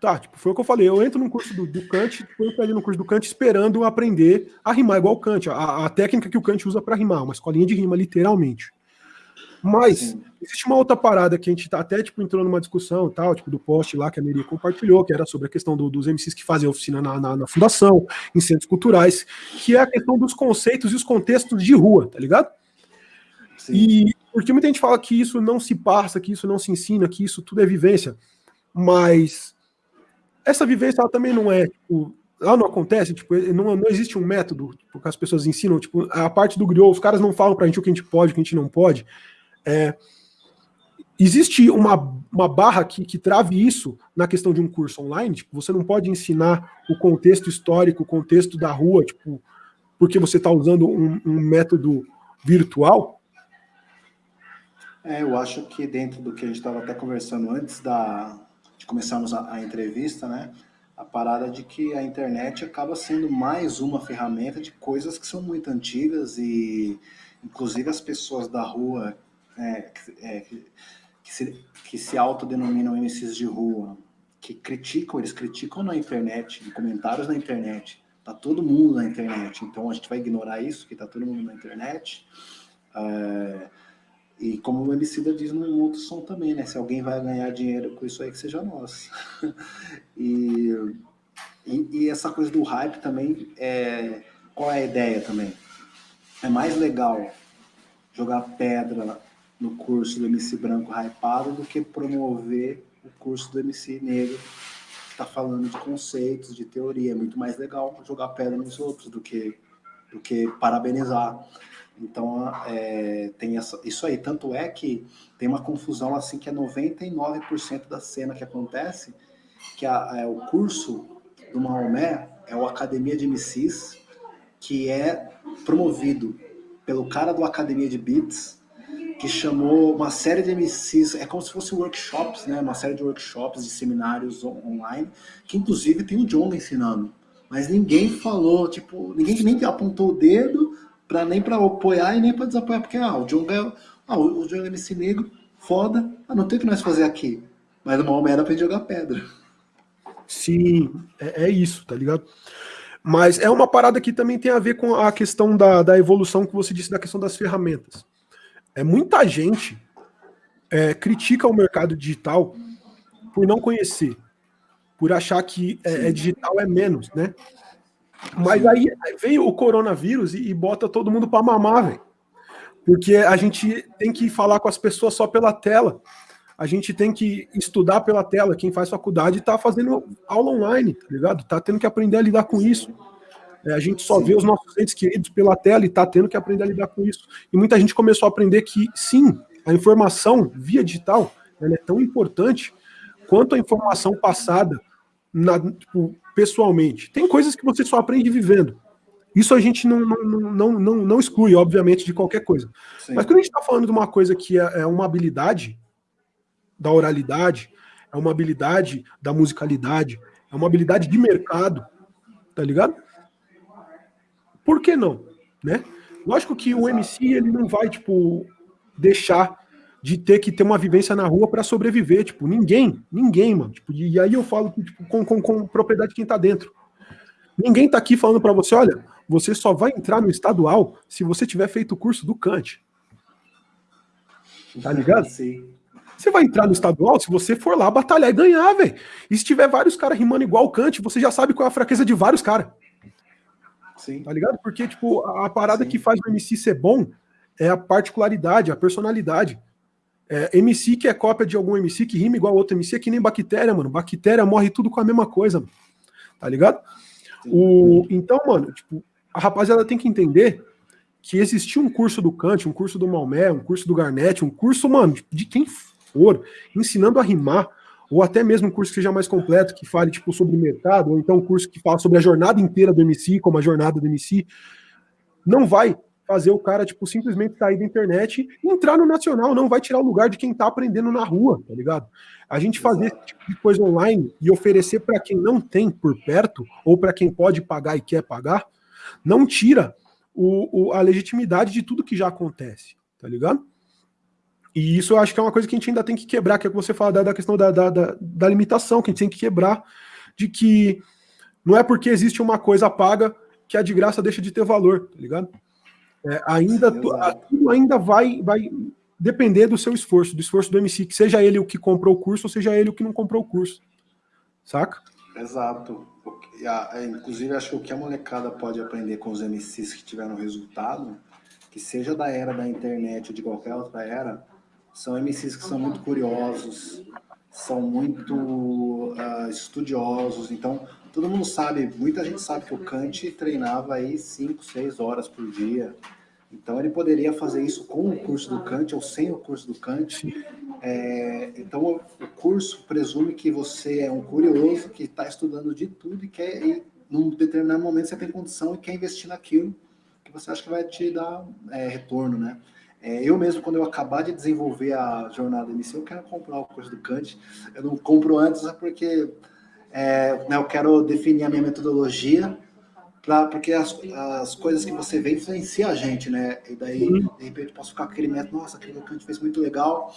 Tá, tipo, foi o que eu falei. Eu entro no curso do, do Kant, eu pego no curso do Kant esperando aprender a rimar igual o Kant, a, a técnica que o Kant usa para rimar, uma escolinha de rima, literalmente. Mas Sim. existe uma outra parada que a gente tá até tipo, entrou numa discussão tal, tipo, do post lá que a Meri compartilhou, que era sobre a questão do, dos MCs que fazem oficina na, na, na, fundação, em centros culturais, que é a questão dos conceitos e os contextos de rua, tá ligado? Sim. E porque muita gente fala que isso não se passa, que isso não se ensina, que isso tudo é vivência. Mas essa vivência ela também não é, tipo, ela não acontece, tipo, não, não existe um método tipo, que as pessoas ensinam, tipo, a parte do griot, os caras não falam pra gente o que a gente pode, o que a gente não pode. É, existe uma, uma barra que, que trave isso na questão de um curso online, tipo, você não pode ensinar o contexto histórico, o contexto da rua, tipo, porque você está usando um, um método virtual, é, eu acho que dentro do que a gente estava até conversando antes da, de começarmos a, a, entrevista, né? A parada de que a internet acaba sendo mais uma ferramenta de coisas que são muito antigas e, inclusive, as pessoas da rua é, é, que, se, que se autodenominam MCs de rua, que criticam, eles criticam na internet, em comentários na internet. Tá todo mundo na internet, então a gente vai ignorar isso, que tá todo mundo na internet. É, e como o Emicida diz no outro som também, né? Se alguém vai ganhar dinheiro com isso aí, que seja nosso. e, e, e, essa coisa do hype também, é, qual é a ideia também? É mais legal jogar pedra no curso do MC branco hypado do que promover o curso do MC negro que está falando de conceitos, de teoria. É muito mais legal jogar pedra nos outros do que, do que parabenizar. Então, é, tem essa, isso aí. Tanto é que tem uma confusão assim que é 99% da cena que acontece, que a, é, o curso do Maomé é o Academia de MCs, que é promovido pelo cara do Academia de Beats, que chamou uma série de MCs, é como se fosse workshops, né? Uma série de workshops, de seminários online, que inclusive tem o John ensinando. Mas ninguém falou, tipo, ninguém nem apontou o dedo para nem para apoiar e nem para desapoiar, porque ah, o John ganhou, ah, o John é MC negro, foda, ah, não tem o que nós fazer aqui. Mas o Maomé era pra jogar pedra. Sim, é, é, isso, tá ligado? Mas é uma parada que também tem a ver com a questão da, da evolução que você disse, da questão das ferramentas. É muita gente é, critica o mercado digital por não conhecer, por achar que é, é digital é menos, né? Mas aí veio o coronavírus e, e bota todo mundo para mamar, velho. Porque a gente tem que falar com as pessoas só pela tela. A gente tem que estudar pela tela. Quem faz faculdade está fazendo aula online, tá ligado? Tá tendo que aprender a lidar com isso. É, a gente só vê os nossos entes queridos pela tela e tá tendo que aprender a lidar com isso. E muita gente começou a aprender que, sim, a informação via digital é tão importante quanto a informação passada na, tipo, pessoalmente. Tem coisas que você só aprende vivendo. Isso a gente não, não, não, não, não exclui, obviamente, de qualquer coisa. Sim. Mas quando a gente está falando de uma coisa que é, é uma habilidade da oralidade, é uma habilidade da musicalidade, é uma habilidade de mercado, tá ligado? Por que não? Né? Lógico que o MC ele não vai tipo deixar de ter que ter uma vivência na rua para sobreviver, tipo, ninguém, ninguém, mano. Tipo, e aí eu falo tipo, com, com, com propriedade quem tá dentro. Ninguém tá aqui falando para você, olha, você só vai entrar no estadual se você tiver feito o curso do Kant. Tá ligado? Sim. Você vai entrar no estadual se você for lá batalhar e ganhar, velho. E se tiver vários caras rimando igual o Kant, você já sabe qual é a fraqueza de vários caras. Sim. Tá ligado? Porque, tipo, a parada Sim. que faz o MC ser bom é a particularidade, a personalidade. É, MC que é cópia de algum MC que rima igual outro MC é que nem bactéria, mano. Bactéria morre tudo com a mesma coisa, mano. Tá ligado? O, então, mano, tipo, a rapaziada tem que entender que existia um curso do Kant, um curso do Maomé, um curso do Garnett, um curso, mano, de quem for, ensinando a rimar, ou até mesmo um curso que seja mais completo, que fale tipo sobre mercado, ou então um curso que fala sobre a jornada inteira do MC, como a jornada do MC, não vai fazer o cara tipo simplesmente sair da internet e entrar no nacional, não vai tirar o lugar de quem tá aprendendo na rua, tá ligado? A gente fazer esse tipo de coisa online e oferecer para quem não tem por perto ou para quem pode pagar e quer pagar, não tira o, o, a legitimidade de tudo que já acontece, tá ligado? E isso eu acho que é uma coisa que a gente ainda tem que quebrar, que é o que você fala da, da questão da, da, da, da, limitação, que a gente tem que quebrar, de que não é porque existe uma coisa paga que a de graça deixa de ter valor, tá ligado? É, ainda, tudo ainda vai, vai depender do seu esforço, do esforço do MC, que seja ele o que comprou o curso ou seja ele o que não comprou o curso. Saca? Exato. É, inclusive, acho que o que a molecada pode aprender com os MCs que tiveram resultado, que seja da era da internet ou de qualquer outra era, são MCs que são muito curiosos, são muito uh, estudiosos. Então, todo mundo sabe, muita gente sabe que o Kant treinava aí 5, 6 horas por dia. Então, ele poderia fazer isso com o curso do Kant ou sem o curso do Kant. É, então, o, curso presume que você é um curioso que está estudando de tudo e quer, e num determinado momento, você tem condição e quer investir naquilo que você acha que vai te dar é, retorno, né? É, eu mesmo, quando eu acabar de desenvolver a jornada inicial, eu quero comprar o curso do Kant. Eu não compro antes porque é, né, eu quero definir a minha metodologia, pra, porque as, as coisas que você vê influenciam a gente, né? E daí, de repente, posso ficar com aquele método, nossa, aquele Kant fez muito legal.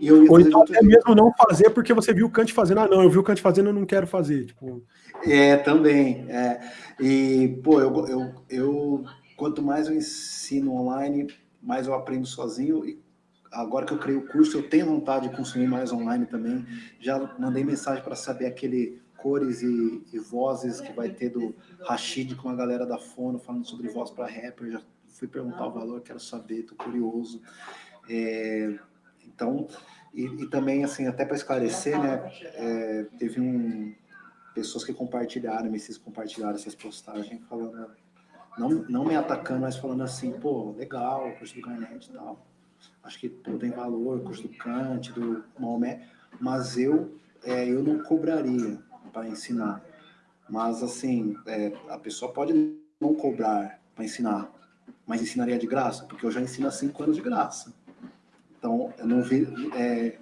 E eu Ou então até mesmo não fazer porque você viu o Kant fazendo, ah, não, eu vi o Kant fazendo, eu não quero fazer. Tipo... É, também. É. E, pô, eu, eu, eu, quanto mais eu ensino online mais eu aprendo sozinho e agora que eu criei o curso, eu tenho vontade de consumir mais online também. Já mandei mensagem para saber aquele cores e, e, vozes que vai ter do Rashid com a galera da Fono falando sobre voz para rapper. Já fui perguntar o valor, quero saber, tô curioso. É, então, e, e, também, assim, até para esclarecer, né, é, teve um, pessoas que compartilharam, MCs compartilharam essas postagens falando não, não me atacando, mas falando assim, pô, legal, o curso do Garnet e tal. Acho que pô, tem valor, curso do Kant, do Maomé, mas eu, é, eu não cobraria para ensinar. Mas, assim, é, a pessoa pode não cobrar para ensinar, mas ensinaria de graça, porque eu já ensino há cinco anos de graça. Então, eu não vi. É,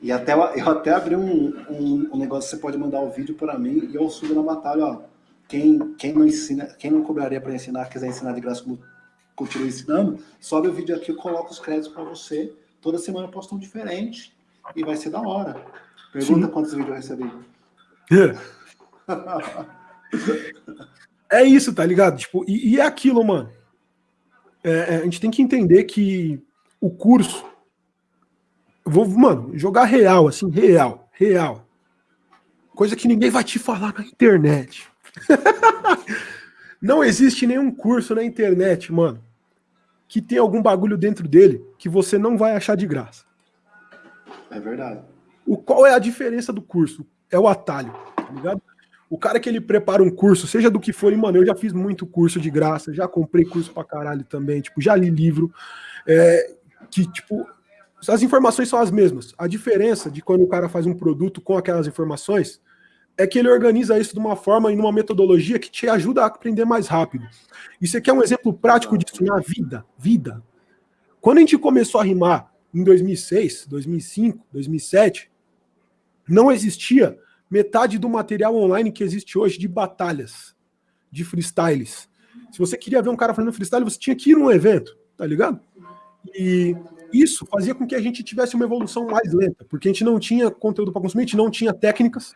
e até, eu até abri um, um, um, negócio, você pode mandar o vídeo para mim e eu subo na batalha, ó. Quem, quem não ensina, quem não cobraria para ensinar, quiser ensinar de graça como continua ensinando, sobe o vídeo aqui, eu coloco os créditos para você. Toda semana eu posto um diferente e vai ser da hora. Pergunta Sim. quantos vídeos eu recebi. É isso, tá ligado? Tipo, e, e é aquilo, mano. É, é, a gente tem que entender que o curso. Vou, mano, jogar real, assim, real, real. Coisa que ninguém vai te falar na internet. Não existe nenhum curso na internet, mano, que tem algum bagulho dentro dele que você não vai achar de graça. É verdade. O, qual é a diferença do curso? É o atalho, tá ligado? O cara que ele prepara um curso, seja do que for, e, mano, eu já fiz muito curso de graça, já comprei curso pra caralho também, tipo, já li livro, é, que, tipo, as informações são as mesmas. A diferença de quando o cara faz um produto com aquelas informações é que ele organiza isso de uma forma e numa metodologia que te ajuda a aprender mais rápido. Isso aqui é um exemplo prático disso na vida, vida. Quando a gente começou a rimar em 2006, 2005, 2007, não existia metade do material online que existe hoje de batalhas, de freestyles. Se você queria ver um cara fazendo freestyle, você tinha que ir num evento, tá ligado? E isso fazia com que a gente tivesse uma evolução mais lenta, porque a gente não tinha conteúdo para consumir, a gente não tinha técnicas.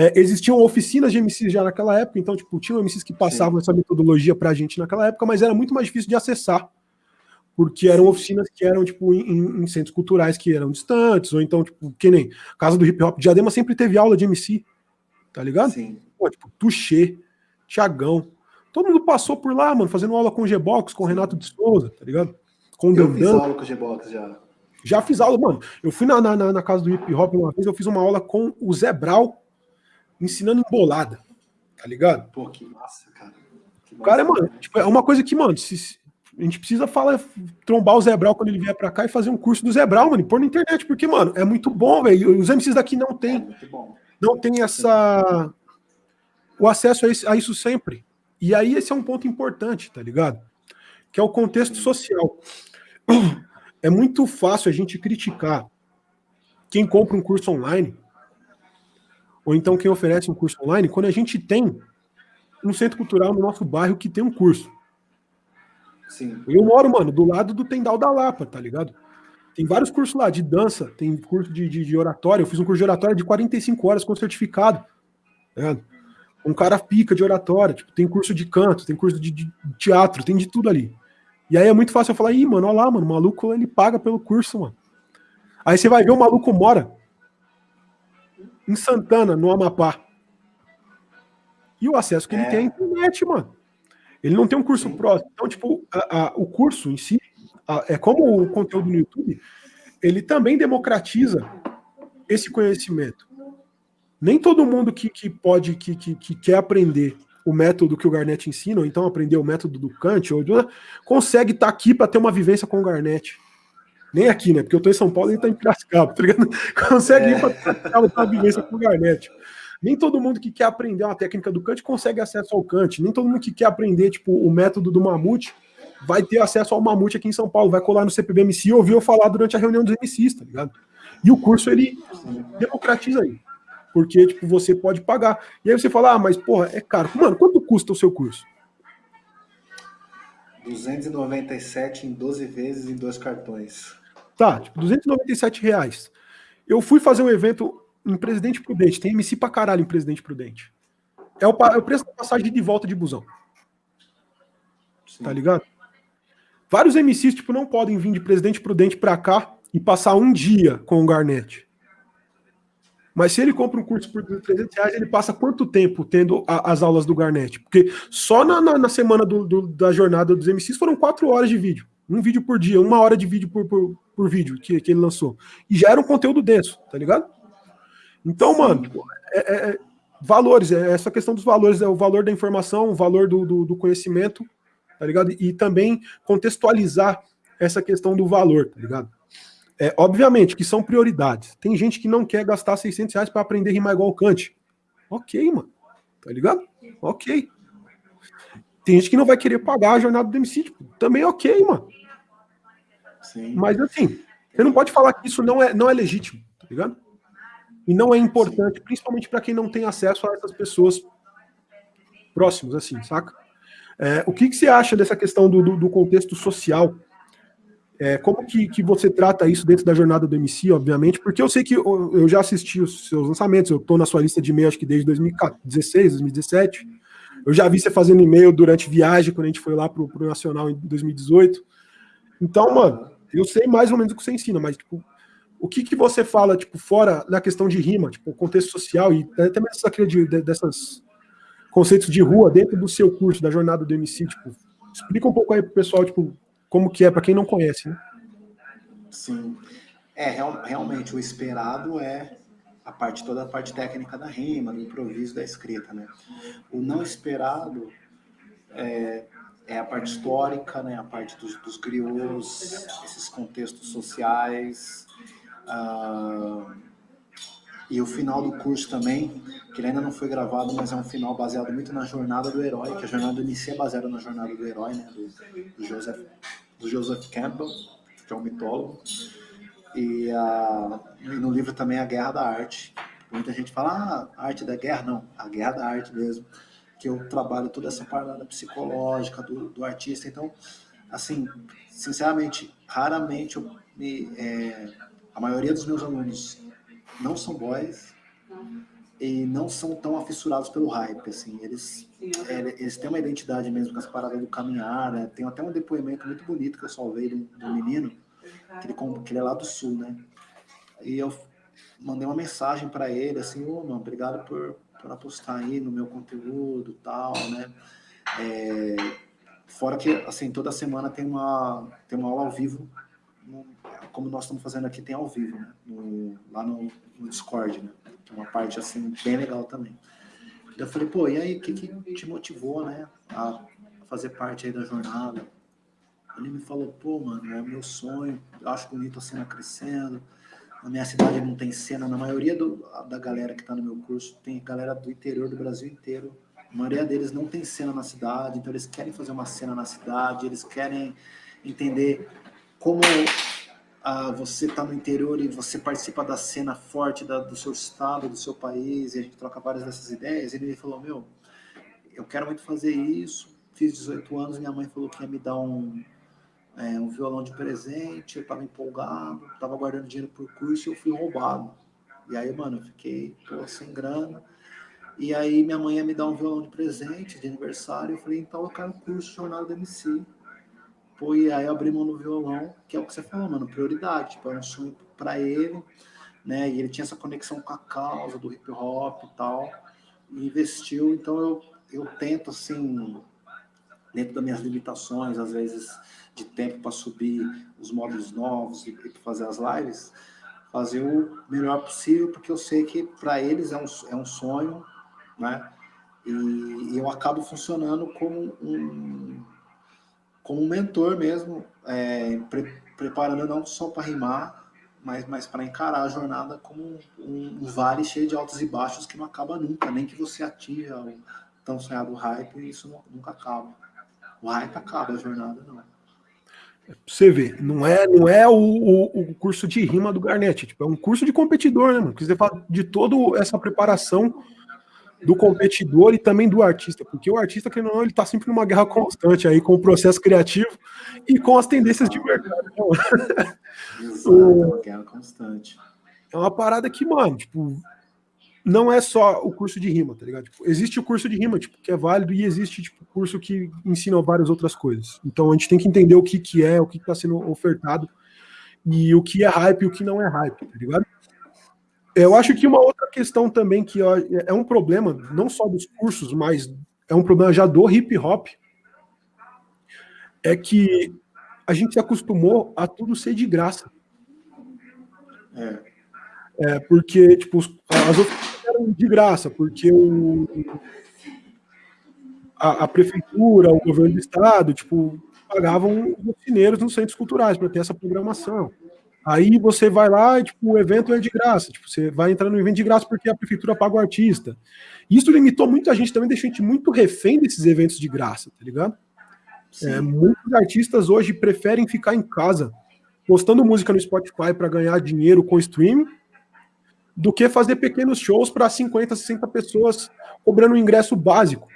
É, existiam oficinas de MCs já naquela época, então, tipo, tinham MCs que passavam Sim. essa metodologia pra gente naquela época, mas era muito mais difícil de acessar porque eram oficinas que eram, tipo, em, em, centros culturais que eram distantes, ou então, tipo, que nem Casa do Hip Hop. Diadema sempre teve aula de MC, tá ligado? Sim. Pô, tipo, Tuxê, Tiagão. Todo mundo passou por lá, mano, fazendo aula com o G-Box, com o Renato de Souza, tá ligado? Com o Eu fiz aula com o G-Box já. Já fiz aula, mano. Eu fui na, na, na, casa do hip hop uma vez, eu fiz uma aula com o Zé Brau, ensinando embolada, tá ligado? Pô, que massa, cara. Que massa, o cara, mano, tipo, é uma coisa que, mano, se, a gente precisa falar, trombar o Zebral quando ele vier para cá e fazer um curso do Zebral, mano, e pôr na internet, porque, mano, é muito bom, velho. Os MCs daqui não tem, é não tem essa o acesso a, esse, a, isso sempre. E aí esse é um ponto importante, tá ligado? Que é o contexto social. É muito fácil a gente criticar quem compra um curso online, ou então quem oferece um curso online, quando a gente tem um centro cultural no nosso bairro que tem um curso. Sim. Eu moro, mano, do lado do Tendal da Lapa, tá ligado? Tem vários cursos lá de dança, tem curso de, de, de oratória. Eu fiz um curso de oratória de 45 horas com certificado. Tá um cara pica de oratória, tipo, tem curso de canto, tem curso de, de, teatro, tem de tudo ali. E aí é muito fácil eu falar, ih, mano, olha lá, mano, o maluco ele paga pelo curso, mano. Aí você vai ver o maluco mora em Santana, no Amapá. E o acesso que é. ele tem é a internet, mano. Ele não tem um curso próximo. Então, tipo, a, a, o curso em si, a, é como o conteúdo no YouTube, ele também democratiza esse conhecimento. Nem todo mundo que, que pode, que, que, que quer aprender o método que o Garnett ensina, ou então aprender o método do Kant, ou consegue estar tá aqui para ter uma vivência com o Garnett. Nem aqui, né? Porque eu estou em São Paulo e ele está em Piracicaba, tá ligado? Consegue é. ir para ter uma vivência com o Garnett. Nem todo mundo que quer aprender uma técnica do Kant consegue acesso ao Kant. Nem todo mundo que quer aprender tipo, o método do Mamute vai ter acesso ao Mamute aqui em São Paulo. Vai colar no CPBMC e ouvir eu falar durante a reunião dos MCs, tá ligado? E o curso, ele democratiza aí. Porque, tipo, você pode pagar. E aí você fala, ah, mas, porra, é caro. Mano, quanto custa o seu curso? 297 em 12 vezes em dois cartões. Tá, tipo, 297 reais. Eu fui fazer um evento em Presidente Prudente. Tem MC pra caralho em Presidente Prudente. É o, é o preço da passagem de volta de busão. Sim. Tá ligado? Vários MCs, tipo, não podem vir de Presidente Prudente pra cá e passar um dia com o Garnet. Mas se ele compra um curso por 300 reais, ele passa quanto tempo tendo a, as aulas do Garnet? Porque só na, na, na semana do, do, da jornada dos MCs foram quatro horas de vídeo. Um vídeo por dia, uma hora de vídeo por, por, por vídeo que, que ele lançou. E já era um conteúdo denso, tá ligado? Então, Sim. mano, é, é, é, valores, é essa questão dos valores, é o valor da informação, o valor do, do, do conhecimento, tá ligado? E, também contextualizar essa questão do valor, tá ligado? É, obviamente que são prioridades. Tem gente que não quer gastar 600 reais para aprender a rimar igual o Kant. Ok, mano. Tá ligado? Ok. Tem gente que não vai querer pagar a jornada do. Tipo, também ok, mano. Sim. Mas assim, Você não pode falar que isso não é, não é legítimo, tá ligado? E não é importante, principalmente para quem não tem acesso a essas pessoas próximos, assim, saca? É, o que, que, você acha dessa questão do, do, do contexto social? É, como que, que você trata isso dentro da jornada do MC, obviamente? Porque eu sei que eu, eu já assisti os seus lançamentos, eu estou na sua lista de e-mail acho que desde 2016, 2017. Eu já vi você fazendo e-mail durante viagem, quando a gente foi lá pro, pro Nacional em 2018. Então, mano, eu sei mais ou menos o que você ensina, mas, tipo, o que, que você fala, tipo, fora da questão de rima, tipo, contexto social e até mesmo essa de, dessas conceitos de rua dentro do seu curso, da jornada do MC, tipo, explica um pouco aí pro pessoal, tipo, como que é, para quem não conhece, né? Sim. É, real, realmente, o esperado é a parte, toda a parte técnica da rima, do improviso, da escrita, né? O não esperado é, é a parte histórica, né? A parte dos, dos griots, esses contextos sociais, uh, e o final do curso também, que ele ainda não foi gravado, mas é um final baseado muito na jornada do herói, que a jornada Inicia é baseada na jornada do herói, né, do, do, Joseph, do Joseph Campbell, que é um mitólogo. E, uh, e, no livro também a Guerra da Arte. Muita gente fala, ah, arte da guerra, não, a Guerra da Arte mesmo, que eu trabalho toda essa parada psicológica do, do artista. Então, assim, sinceramente, raramente eu me, é, a maioria dos meus alunos não são boys e não são tão afissurados pelo hype, assim, eles, é, eles têm uma identidade mesmo com essa parada do caminhar, né? tem até um depoimento muito bonito que eu salvei do, do menino, que ele, que ele é lá do sul, né, e eu mandei uma mensagem para ele, assim, ô, oh, mano, obrigado por, por apostar aí no meu conteúdo tal, né, é, fora que, assim, toda semana tem uma, tem uma aula ao vivo no, como nós estamos fazendo aqui, tem ao vivo, né? no, lá no, no, Discord, né? Que é uma parte, assim, bem legal também. Eu falei, pô, e aí, o que, que te motivou, né, a fazer parte aí da jornada? Ele me falou, pô, mano, é meu sonho, eu acho bonito a cena crescendo, na minha cidade não tem cena, na maioria do, da galera que está no meu curso, tem galera do interior do Brasil inteiro, a maioria deles não tem cena na cidade, então eles querem fazer uma cena na cidade, eles querem entender como ah, você está no interior e você participa da cena forte da, do seu estado, do seu país, e a gente troca várias dessas ideias, ele me falou, meu, eu quero muito fazer isso, fiz 18 anos, minha mãe falou que ia me dar um, é, um violão de presente, eu estava empolgado, estava guardando dinheiro por curso e eu fui roubado. E aí, mano, eu fiquei pô, sem grana, e aí minha mãe ia me dar um violão de presente, de aniversário, eu falei, então eu quero um curso de jornada do MC. Pô, e aí eu abri mão no violão, que é o que você falou, mano, prioridade. Tipo, era um sonho para ele, né? E ele tinha essa conexão com a causa do hip hop e tal. E investiu, então eu, eu tento, assim, dentro das minhas limitações, às vezes de tempo para subir os módulos novos e, e fazer as lives, fazer o melhor possível, porque eu sei que para eles é um, é um sonho, né? E, e eu acabo funcionando como um como um mentor mesmo, é, pre preparando não só para rimar, mas, mas para encarar a jornada como um, um, vale cheio de altos e baixos que não acaba nunca, nem que você atinja o tão sonhado hype, isso não, nunca acaba. O hype acaba, a jornada não. Você vê, não é, não é o, o, o curso de rima do Garnett, tipo, é um curso de competidor, né, mano? Que você fala de toda essa preparação do competidor e também do artista, porque o artista, que não, ele está sempre numa guerra constante aí com o processo criativo e com as tendências de mercado. Exato, é uma guerra constante. É uma parada que, mano, tipo, não é só o curso de rima, tá ligado? Tipo, existe o curso de rima, tipo, que é válido, e existe, tipo, curso que ensina várias outras coisas. Então a gente tem que entender o que, que é, o que está sendo ofertado, e o que é hype e o que não é hype, tá ligado? Eu acho que uma outra questão também que é um problema, não só dos cursos, mas é um problema já do hip hop, é que a gente se acostumou a tudo ser de graça. É. é porque, tipo, as outras eram de graça, porque o, a, a, prefeitura, o governo do estado, tipo, pagavam os ofineiros nos centros culturais para ter essa programação. Aí você vai lá e tipo, o evento é de graça. Tipo, você vai entrar no evento de graça porque a prefeitura paga o artista. Isso limitou muito a gente também, deixou a gente muito refém desses eventos de graça, tá ligado? É, muitos artistas hoje preferem ficar em casa postando música no Spotify para ganhar dinheiro com streaming, do que fazer pequenos shows para 50, 60 pessoas cobrando um ingresso básico.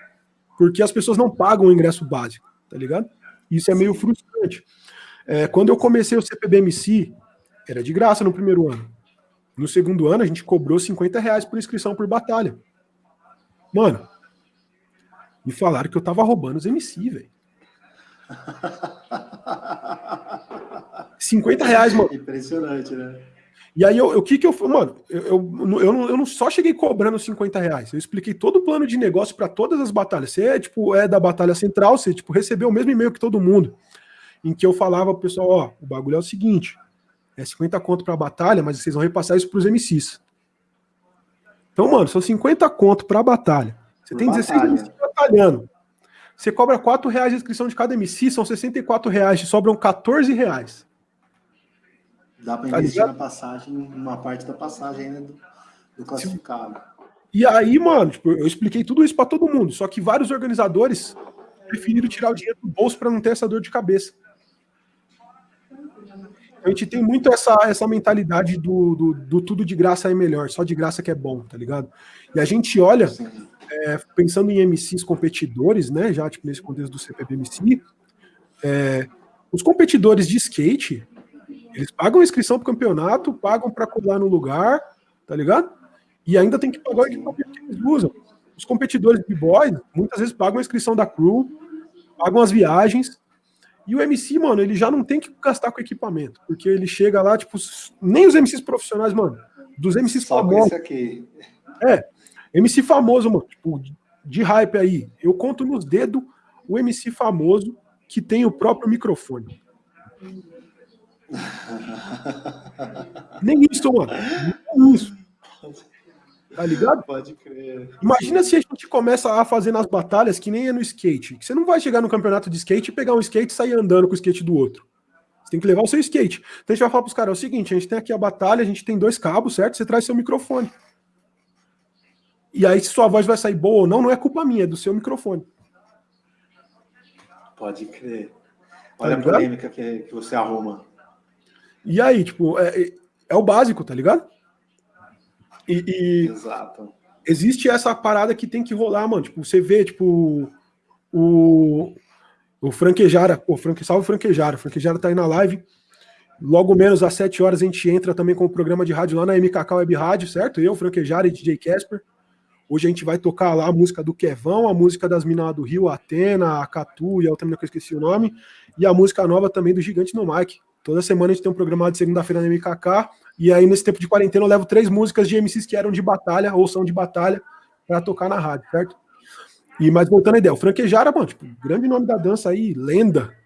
Porque as pessoas não pagam o ingresso básico, tá ligado? Isso é meio frustrante. É, quando eu comecei o CPBMC, era de graça no primeiro ano. No segundo ano, a gente cobrou 50 reais por inscrição por batalha. Mano, me falaram que eu tava roubando os MC, velho. 50 reais, mano. Impressionante, né? E aí, o que que eu... Mano, eu, eu, eu, não, eu não só cheguei cobrando 50 reais. Eu expliquei todo o plano de negócio para todas as batalhas. Você é, tipo, é da batalha central, você, tipo, recebeu o mesmo e-mail que todo mundo. Em que eu falava pro pessoal, ó, o bagulho é o seguinte, é 50 conto pra batalha, mas vocês vão repassar isso pros MCs. Então, mano, são 50 conto pra batalha. Você tem 16 batalha. MCs batalhando. Você cobra 4 reais de inscrição de cada MC, são 64 reais, sobram 14 reais. Dá para tá investir ligado? na passagem, uma parte da passagem ainda do, do classificado. E aí, mano, tipo, eu expliquei tudo isso para todo mundo, só que vários organizadores preferiram tirar o dinheiro do bolso para não ter essa dor de cabeça. A gente tem muito essa, essa mentalidade do, do, do, tudo de graça é melhor, só de graça que é bom, tá ligado? E a gente olha, é, pensando em MCs competidores, né, já tipo, nesse contexto do CPBMC, é, os competidores de skate, eles pagam inscrição pro campeonato, pagam para colar no lugar, tá ligado? E ainda tem que pagar o equipamento que eles usam. Os competidores de boys, muitas vezes pagam a inscrição da crew, pagam as viagens, e o MC, mano, ele já não tem que gastar com equipamento, porque ele chega lá, tipo, nem os MCs profissionais, mano, dos MCs Só famosos. aqui. É, MC famoso, mano, tipo, de hype aí. Eu conto nos dedos o MC famoso que tem o próprio microfone. Nem isso, mano. Nem isso. Tá ligado? Pode crer. Imagina se a gente começa a fazer nas batalhas que nem é no skate. Que você não vai chegar no campeonato de skate e pegar um skate e sair andando com o skate do outro. Você tem que levar o seu skate. Então a gente vai falar pros caras: é o seguinte, a gente tem aqui a batalha, a gente tem dois cabos, certo? Você traz seu microfone. E aí, se sua voz vai sair boa ou não, não é culpa minha, é do seu microfone. Pode crer. Tá Olha tá a polêmica que, que você arruma. E aí, tipo, é, é o básico, tá ligado? E, e Exato. existe essa parada que tem que rolar, mano. Tipo, você vê, tipo, o, o Franquejara, pô, Franque, salve Franquejara. Franquejara tá aí na live. Logo menos às 7 horas a gente entra também com o programa de rádio lá na MKK Web Rádio, certo? Eu, Franquejara e DJ Casper. Hoje a gente vai tocar lá a música do Kevão, a música das Minas do Rio, Atena, a Catu e a outra menina que eu esqueci o nome, e a música nova também do Gigante no Mike. Toda semana a gente tem um programa de segunda-feira na MKK, e aí, nesse tempo de quarentena, eu levo três músicas de MCs que eram de batalha ou são de batalha para tocar na rádio, certo? E mas voltando à ideia, o Franquejara, mano, tipo, grande nome da dança aí, lenda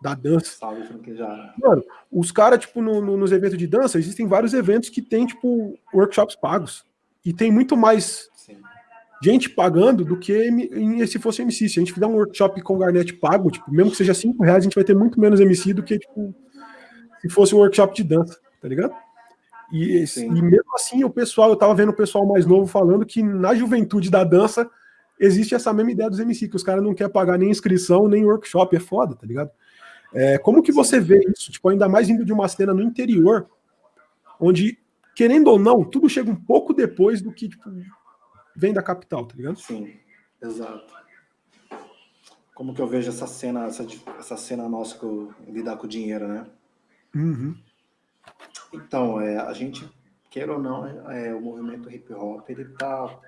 da dança. Salve, Franquejara. Mano, os caras, tipo, no, no, nos eventos de dança, existem vários eventos que tem, tipo, workshops pagos. E tem muito mais Sim. gente pagando do que se fosse MC. Se a gente fizer um workshop com Garnet pago, tipo, mesmo que seja cinco reais, a gente vai ter muito menos MC do que, tipo, se fosse um workshop de dança, tá ligado? E, e, mesmo assim, o pessoal, eu tava vendo o pessoal mais novo falando que na juventude da dança existe essa mesma ideia dos MC, que os caras não querem pagar nem inscrição, nem workshop, é foda, tá ligado? É, como que você vê isso? Tipo, ainda mais indo de uma cena no interior, onde, querendo ou não, tudo chega um pouco depois do que tipo, vem da capital, tá ligado? Sim, exato. Como que eu vejo essa cena, essa, essa cena nossa que eu lidar com o dinheiro, né? Uhum. Então, é, a gente, quer ou não, é, o movimento hip hop está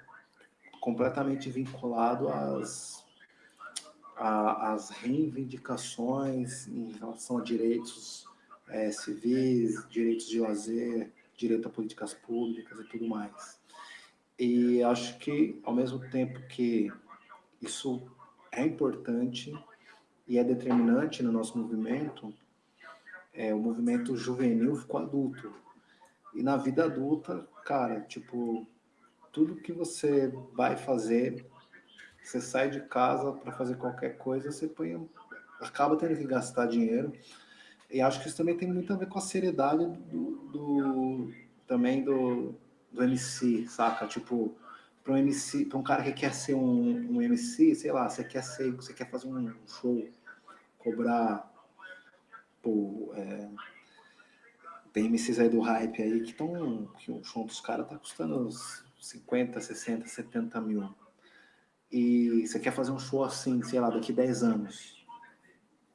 completamente vinculado às, às reivindicações em relação a direitos é, civis, direitos de lazer, direito a políticas públicas e tudo mais. E acho que, ao mesmo tempo que isso é importante e é determinante no nosso movimento, é, o movimento juvenil ficou adulto. E na vida adulta, cara, tipo, tudo que você vai fazer, você sai de casa para fazer qualquer coisa, você põe, acaba tendo que gastar dinheiro. E acho que isso também tem muito a ver com a seriedade do, do também do, do MC, saca? Tipo, para um MC, para um cara que quer ser um, um MC, sei lá, você quer ser, você quer fazer um show, cobrar tipo, é, tem MCs aí do hype aí que estão. que o show dos caras tá custando uns 50, 60, 70 mil. E você quer fazer um show assim, sei lá, daqui 10 anos.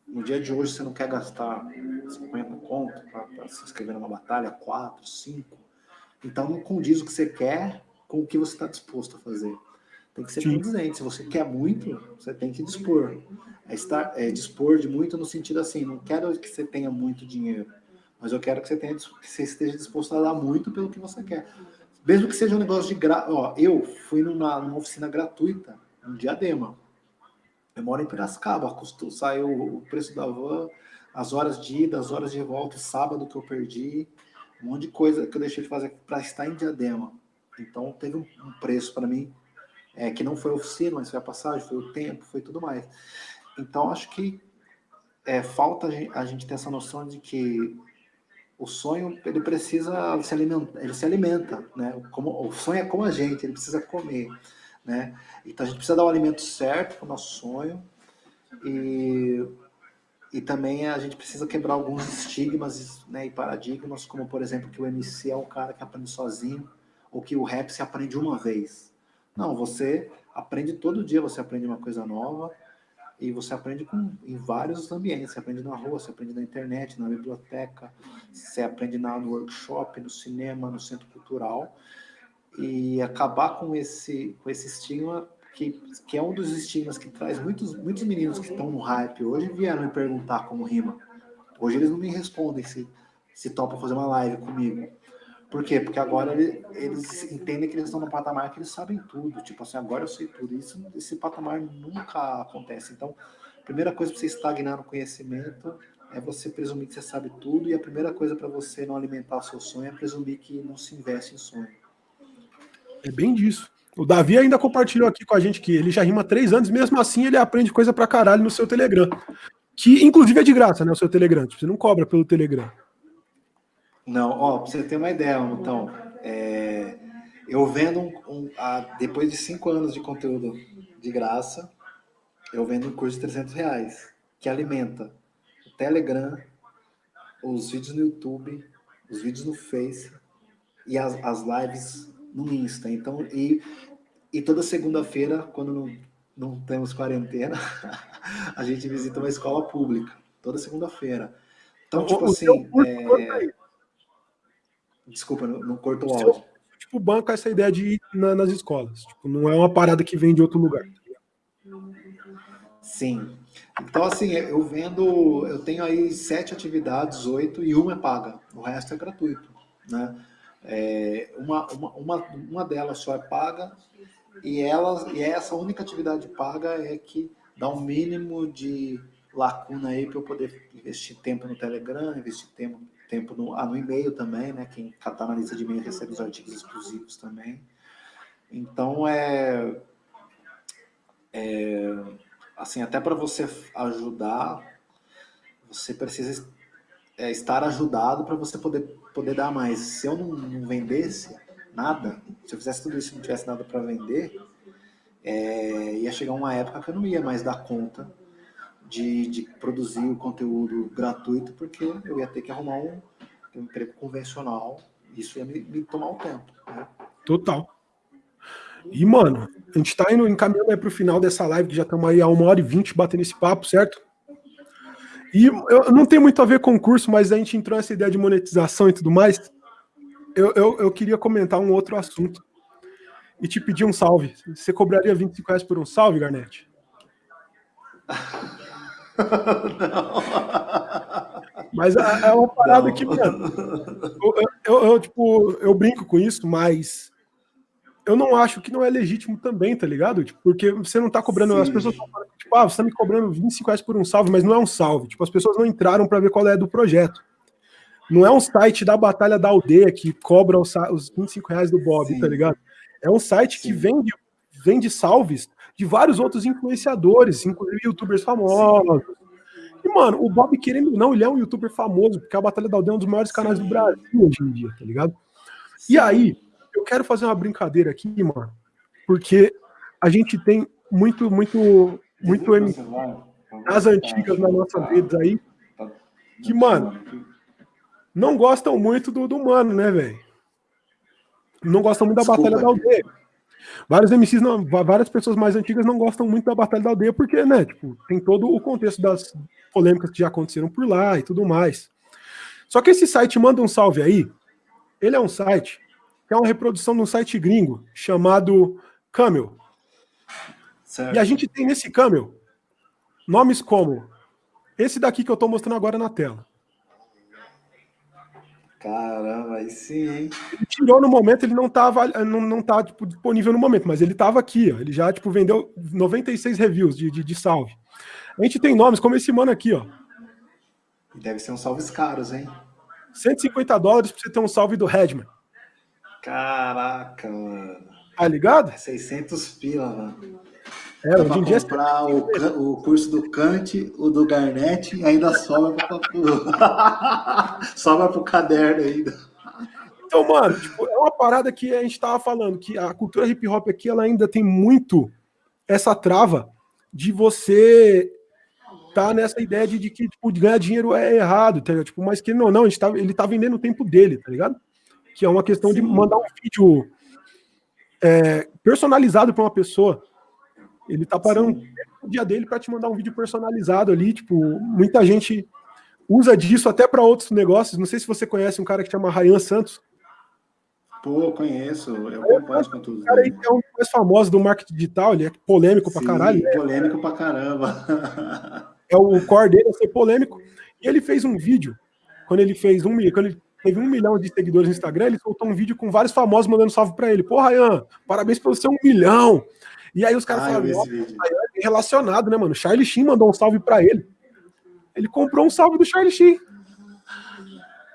No dia de hoje você não quer gastar 50 conto para se inscrever numa batalha, 4, 5. Então não condiz o que você quer com o que você está disposto a fazer. Tem que ser condizente. Se você quer muito, você tem que dispor. É, estar, é dispor de muito no sentido assim, não quero que você tenha muito dinheiro mas eu quero que você, tenha, que você esteja disposto a dar muito pelo que você quer. Mesmo que seja um negócio de gra... Ó, eu fui numa, numa oficina gratuita, um diadema. Eu moro em Piracicaba, custou, saiu o preço da van, as horas de ida, as horas de volta, sábado que eu perdi, um monte de coisa que eu deixei de fazer para estar em diadema. Então teve um, um preço para mim, é, que não foi a oficina, mas foi a passagem, foi o tempo, foi tudo mais. Então acho que é, falta a gente ter essa noção de que o sonho ele precisa se alimentar, ele se alimenta, né? Como, o sonho é como a gente, ele precisa comer, né? Então a gente precisa dar o alimento certo para o nosso sonho e, e também a gente precisa quebrar alguns estigmas né, e paradigmas, como por exemplo que o MC é um cara que aprende sozinho ou que o rap se aprende uma vez. Não, você aprende todo dia, você aprende uma coisa nova e você aprende com, em vários ambientes. Você aprende na rua, você aprende na internet, na biblioteca, você aprende na, no workshop, no cinema, no centro cultural. E acabar com esse, com esse estigma, que, que é um dos estigmas que traz muitos, muitos meninos que estão no hype hoje vieram me perguntar como rima. Hoje eles não me respondem se, se topam fazer uma live comigo. Por quê? Porque agora ele, eles entendem que eles estão no patamar que eles sabem tudo. Tipo assim, agora eu sei tudo. Isso, esse patamar nunca acontece. Então, a primeira coisa para você estagnar no conhecimento é você presumir que você sabe tudo. E a primeira coisa para você não alimentar o seu sonho é presumir que não se investe em sonho. É bem disso. O Davi ainda compartilhou aqui com a gente que ele já rima três anos, mesmo assim ele aprende coisa pra caralho no seu Telegram. Que inclusive é de graça, né? O seu Telegram. Tipo, você não cobra pelo Telegram. Não, ó, pra você ter uma ideia, então, é, eu vendo um, um, a, depois de cinco anos de conteúdo de graça, eu vendo um curso de 300 reais, que alimenta o Telegram, os vídeos no YouTube, os vídeos no Face e as, as lives no Insta. Então, e, e toda segunda-feira, quando não, não temos quarentena, a gente visita uma escola pública, toda segunda-feira. Então, tipo assim, é, Desculpa, não, não corto o áudio. Tipo, banco essa ideia de ir na, nas escolas. Tipo, não é uma parada que vem de outro lugar. Sim. Então, assim, eu vendo, eu tenho aí sete atividades, oito, e uma é paga. O resto é gratuito, né? É, uma, uma, uma, uma delas só é paga, e, ela, e essa única atividade paga é que dá um mínimo de lacuna aí para eu poder investir tempo no Telegram, investir tempo, tempo no, ah, no e-mail também, né? Quem está na lista de e-mail recebe os artigos exclusivos também. Então, é, é assim, até para você ajudar, você precisa é, estar ajudado para você poder, poder dar mais. Se eu não, não, vendesse nada, se eu fizesse tudo isso e não tivesse nada para vender, é, ia chegar uma época que eu não ia mais dar conta de, de produzir o conteúdo gratuito, porque eu ia ter que arrumar um, um emprego convencional, isso ia me, me tomar um tempo. Né? Total. E, mano, a gente tá indo encaminhando aí pro final dessa live, que já estamos aí a uma hora e vinte batendo esse papo, certo? E eu, não tem muito a ver com o curso, mas a gente entrou nessa ideia de monetização e tudo mais. Eu, eu, eu queria comentar um outro assunto e te pedir um salve. Você cobraria 25 reais por um salve, Garnett? Mas é, é uma parada não. que, mano, eu, eu, eu, tipo, eu brinco com isso, mas eu não acho que não é legítimo também, tá ligado? Tipo, porque você não tá cobrando, Sim. as pessoas estão falando, tipo, ah, você tá me cobrando 25 reais por um salve, mas não é um salve. Tipo, as pessoas não entraram para ver qual é do projeto. Não é um site da Batalha da Aldeia que cobra os, os 25 reais do Bob, Sim. tá ligado? É um site Sim. que vende, vende salves de vários outros influenciadores, inclusive youtubers famosos. E, mano, o Bob, querendo ou não, ele é um youtuber famoso, porque a Batalha da Aldeia é um dos maiores canais do Brasil hoje em dia, tá ligado? E aí, eu quero fazer uma brincadeira aqui, mano, porque a gente tem muito, muito, muito as antigas na nossa vida aí, que, mano, não gostam muito do, do mano, né, velho? Não gostam muito da Desculpa. Batalha da Aldeia. Vários MCs, não, várias pessoas mais antigas não gostam muito da Batalha da Aldeia, porque, né, tipo, tem todo o contexto das polêmicas que já aconteceram por lá e tudo mais. Só que esse site manda um salve aí. Ele é um site que é uma reprodução de um site gringo chamado Camel. Certo. E a gente tem nesse Camel nomes como esse daqui que eu estou mostrando agora na tela. Caramba, aí sim, hein? Ele tirou no momento, ele não estava não, não tá, tipo, disponível no momento, mas ele estava aqui, ó. Ele já, tipo, vendeu 96 reviews de, de, de, salve. A gente tem nomes como esse mano aqui, ó. Deve ser uns salves caros, hein? 150 dólares pra você ter um salve do Redman. Caraca, mano. Tá ligado? 600 pila, mano. É, em dia comprar o, o curso do Kant, o do Garnett e ainda sobra para sobra pro caderno ainda. Então, mano, tipo, é uma parada que a gente tava falando, que a cultura hip hop aqui ela ainda tem muito essa trava de você tá nessa ideia de, de que tipo, ganhar dinheiro é errado, tá ligado? Tipo, mas que não, não, tá, ele tá vendendo o tempo dele, tá ligado? Que é uma questão Sim. de mandar um vídeo é, personalizado para uma pessoa. Ele tá parando Sim. o dia dele para te mandar um vídeo personalizado ali. Tipo, muita gente usa disso até para outros negócios. Não sei se você conhece um cara que chama Ryan Santos. Pô, conheço. Eu acompanho com tudo. O cara aí é um dos mais famosos do marketing digital. Ele é polêmico Sim, pra caralho. Né? Polêmico pra caramba. É o core dele é ser polêmico. E ele fez um vídeo quando ele fez um quando ele teve um milhão de seguidores no Instagram, ele soltou um vídeo com vários famosos mandando salve para ele. Pô, Ryan, parabéns pelo seu um milhão. E aí os caras falaram, é relacionado, né, mano? Charlie Sheen mandou um salve para ele. Ele comprou um salve do Charlie Sheen.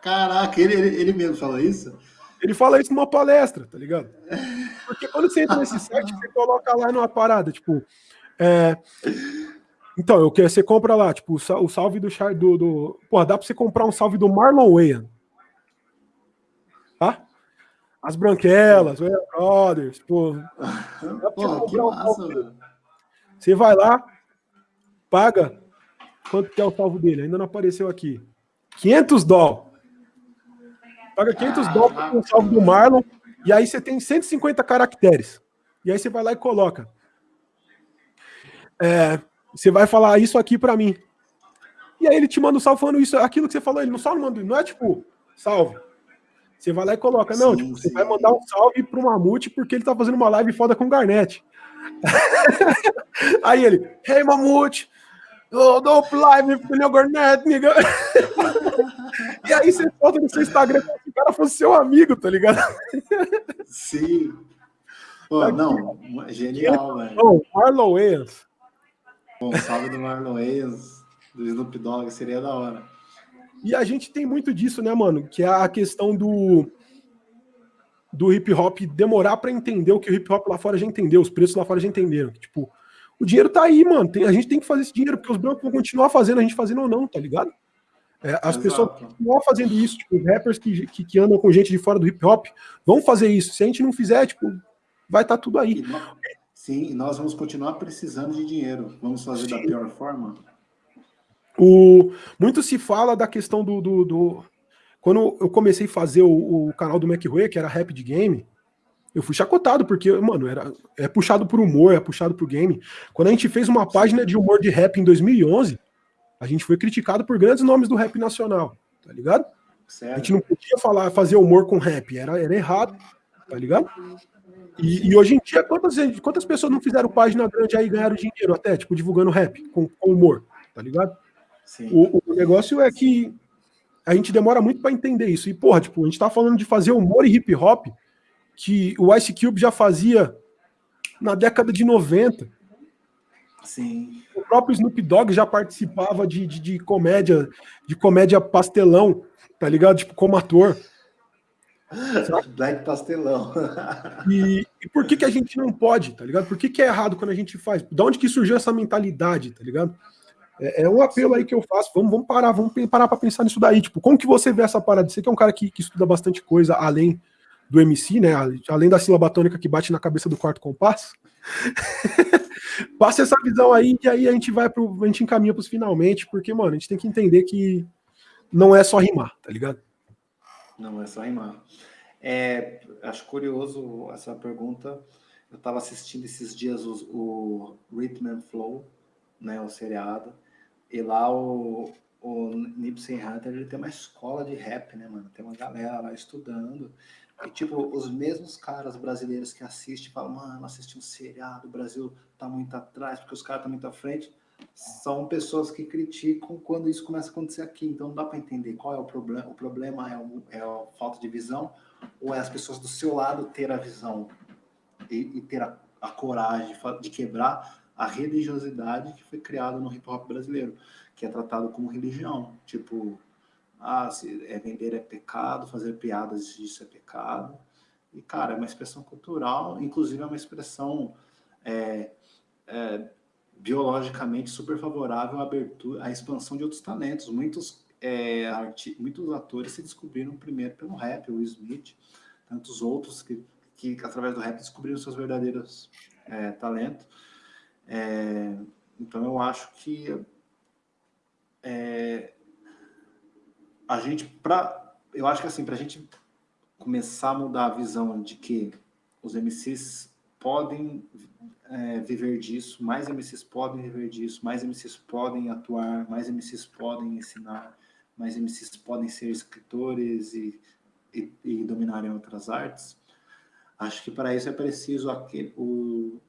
Caraca, ele, ele, ele mesmo falou isso? Ele fala isso numa palestra, tá ligado? Porque quando você entra nesse site, você coloca lá numa parada, tipo. É... Então, eu quero, você compra lá, tipo, o salve do do, do. Pô, dá pra você comprar um salve do Marlon Wayne. As Branquelas, o Brothers, pô. pô que massa, Você vai lá, paga. Quanto que é o salvo dele? Ainda não apareceu aqui. 500 dólares. Paga 500 dólares com o salvo do Marlon. E aí você tem 150 caracteres. E aí você vai lá e coloca. É, você vai falar isso aqui para mim. E aí ele te manda um salve falando isso, aquilo que você falou. Ele não só não manda, não é tipo, salve. Você vai lá e coloca, não, sim, tipo, você vai mandar um salve pro Mamute porque ele tá fazendo uma live foda com o Garnett. Aí ele, hey Mamute, oh, dope live com o Garnett, nigga. e aí você foto no seu Instagram como se o cara fosse seu amigo, tá ligado? Sim. Pô, tá não, genial, velho. Oh, Marlon Wayans. Bom, salve do Marlon Wayans, do Snoop Dogg, seria da hora. E a gente tem muito disso, né, mano? Que é a questão do do hip hop demorar para entender o que o hip hop lá fora já entendeu, os preços lá fora já entenderam. Tipo, o dinheiro tá aí, mano. Tem, a gente tem que fazer esse dinheiro, porque os brancos vão continuar fazendo, a gente fazendo ou não, tá ligado? É, as Exato. pessoas continuam fazendo isso, tipo, os rappers que, que, que, andam com gente de fora do hip hop vão fazer isso. Se a gente não fizer, tipo, vai estar tá tudo aí. Sim, nós vamos continuar precisando de dinheiro. Vamos fazer Sim. da pior forma. O, muito se fala da questão do, do, do Quando eu comecei a fazer o, o canal do McRoy, que era rap de game, eu fui chacotado, porque, mano, era, é puxado por humor, é puxado por game. Quando a gente fez uma página de humor de rap em 2011, a gente foi criticado por grandes nomes do rap nacional, tá ligado? A gente não podia falar, fazer humor com rap, era, era errado, tá ligado? E, e, hoje em dia, quantas, quantas pessoas não fizeram página grande aí e ganharam dinheiro até, tipo, divulgando rap com, com humor, tá ligado? O, o, negócio é que a gente demora muito para entender isso. E, porra, tipo, a gente tá falando de fazer humor e hip hop que o Ice Cube já fazia na década de 90. Sim. O próprio Snoop Dogg já participava de, de, de comédia, de comédia pastelão, tá ligado? Tipo, como ator. Black pastelão. e, e, por que, que a gente não pode, tá ligado? Por que, que é errado quando a gente faz? Da onde que surgiu essa mentalidade, tá ligado? É, é um apelo aí que eu faço. Vamos, vamos parar, vamos parar para pensar nisso daí. Tipo, como que você vê essa parada? Você que é um cara que, que estuda bastante coisa além do MC, né? Além da sílaba tônica que bate na cabeça do quarto compasso. Passa essa visão aí e aí a gente vai pro. A gente encaminha pros finalmente, porque, mano, a gente tem que entender que não é só rimar, tá ligado? Não é só rimar. É, acho curioso essa pergunta. Eu estava assistindo esses dias o, o Rhythm and Flow, né, o seriado, e lá o, o Nipsey Hunter ele tem uma escola de rap, né, mano? Tem uma galera lá estudando. E, tipo, os mesmos caras brasileiros que assistem falam, mano, assisti um seriado, o Brasil tá muito atrás, porque os caras estão muito à frente. São pessoas que criticam quando isso começa a acontecer aqui. Então não dá para entender qual é o problema. O problema é, o, é a falta de visão ou é as pessoas do seu lado ter a visão e, e ter a, a coragem de, de quebrar a religiosidade que foi criada no hip hop brasileiro, que é tratado como religião. Tipo, ah, é vender é pecado, fazer piadas disso é pecado. E, cara, é uma expressão cultural, inclusive é uma expressão é, é, biologicamente super favorável à abertura, à expansão de outros talentos. Muitos, é, arti muitos atores se descobriram primeiro pelo rap, o Smith, tantos outros que, que através do rap descobriram seus verdadeiros é, talentos. É, então eu acho que é, a gente, pra, eu acho que assim, para a gente começar a mudar a visão de que os MCs podem é, viver disso, mais MCs podem viver disso, mais MCs podem atuar, mais MCs podem ensinar, mais MCs podem ser escritores e, e, e dominarem outras artes. Acho que para isso é preciso aquele, o,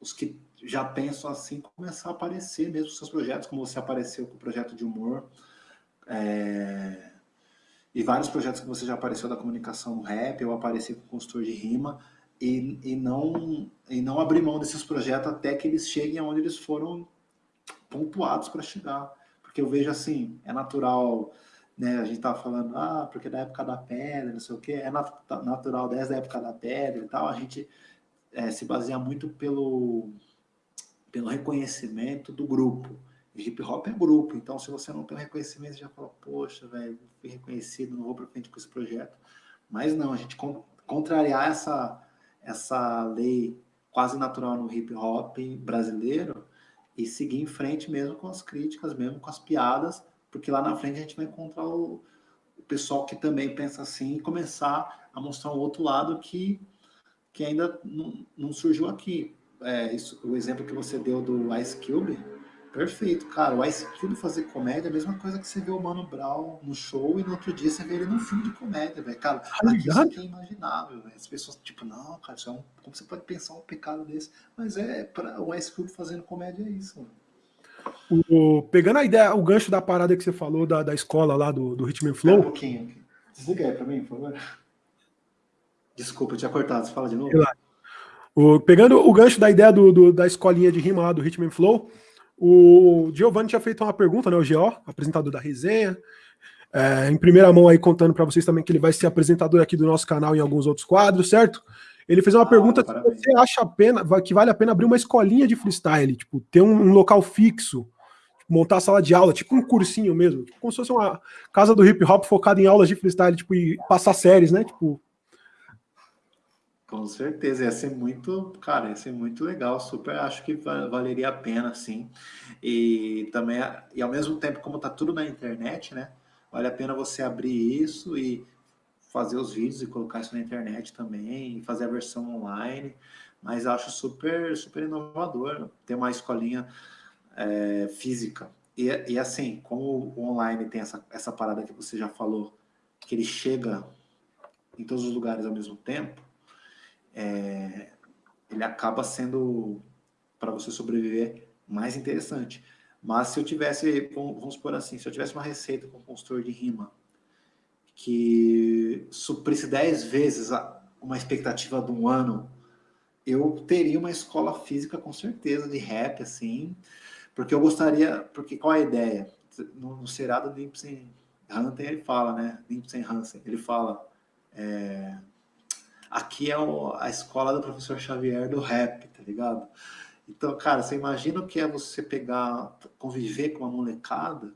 os que já pensam assim começar a aparecer mesmo seus projetos, como você apareceu com o projeto de humor, é, e vários projetos que você já apareceu da comunicação rap, eu apareci com consultor de rima, e, e, não, e não abrir mão desses projetos até que eles cheguem aonde eles foram pontuados para chegar. Porque eu vejo assim, é natural, né? A gente tava falando, ah, porque da época da pedra, não sei o quê, é nat natural desde a época da pedra e tal, a gente é, se baseia muito pelo, pelo reconhecimento do grupo. hip hop é grupo, então se você não tem reconhecimento, você já fala, poxa, velho, fui reconhecido, não vou para frente com esse projeto. Mas não, a gente contrariar essa, essa lei quase natural no hip hop brasileiro e seguir em frente mesmo com as críticas, mesmo com as piadas, porque lá na frente a gente vai encontrar o, o pessoal que também pensa assim e começar a mostrar um outro lado que, que ainda não, não surgiu aqui. É, isso, o exemplo que você deu do Ice Cube, Perfeito, cara. O Ice Cube fazer comédia é a mesma coisa que você vê o Mano Brown no show e no outro dia você vê ele num filme de comédia, velho. Cara, ah, aqui isso aqui é imaginável, véio. As pessoas, tipo, não, cara, isso é um... como você pode pensar um pecado desse? Mas é, para o Ice Cube fazendo comédia é isso, mano. O, pegando a ideia, o gancho da parada que você falou da, da escola lá do, do Hitman Flow. Um pouquinho. Desliga aí pra mim, por favor. Desculpa, eu tinha cortado. Você fala de novo? O, pegando o gancho da ideia do, do, da escolinha de rima lá do Hitman Flow, o Giovanni tinha feito uma pergunta, né, o GO, apresentador da resenha, é, em primeira mão aí contando para vocês também que ele vai ser apresentador aqui do nosso canal em alguns outros quadros, certo? Ele fez uma ah, pergunta se você acha a pena, que vale a pena abrir uma escolinha de freestyle, tipo, ter um, um local fixo, tipo, montar a sala de aula, tipo um cursinho mesmo, tipo, como se fosse uma casa do hip hop focada em aulas de freestyle, tipo, e passar séries, né? Tipo, com certeza, ia ser muito, cara, ia ser muito legal, super, acho que valeria a pena, sim. E também, e ao mesmo tempo, como tá tudo na internet, né, vale a pena você abrir isso e fazer os vídeos e colocar isso na internet também, e fazer a versão online, mas acho super, super inovador ter uma escolinha é, física. E, e assim, como o online tem essa, essa parada que você já falou, que ele chega em todos os lugares ao mesmo tempo, é, ele acaba sendo, para você sobreviver, mais interessante. Mas se eu tivesse, vamos supor assim, se eu tivesse uma receita com um consultor de rima que suprisse 10 vezes uma expectativa de um ano, eu teria uma escola física com certeza de rap, assim, porque eu gostaria, porque qual é a ideia? No, no seriado do Nipsey Hunter ele fala, né, Nipsey Hansen, ele fala, é, aqui é o, a escola do professor Xavier do rap, tá ligado? Então, cara, você imagina o que é você pegar, conviver com uma molecada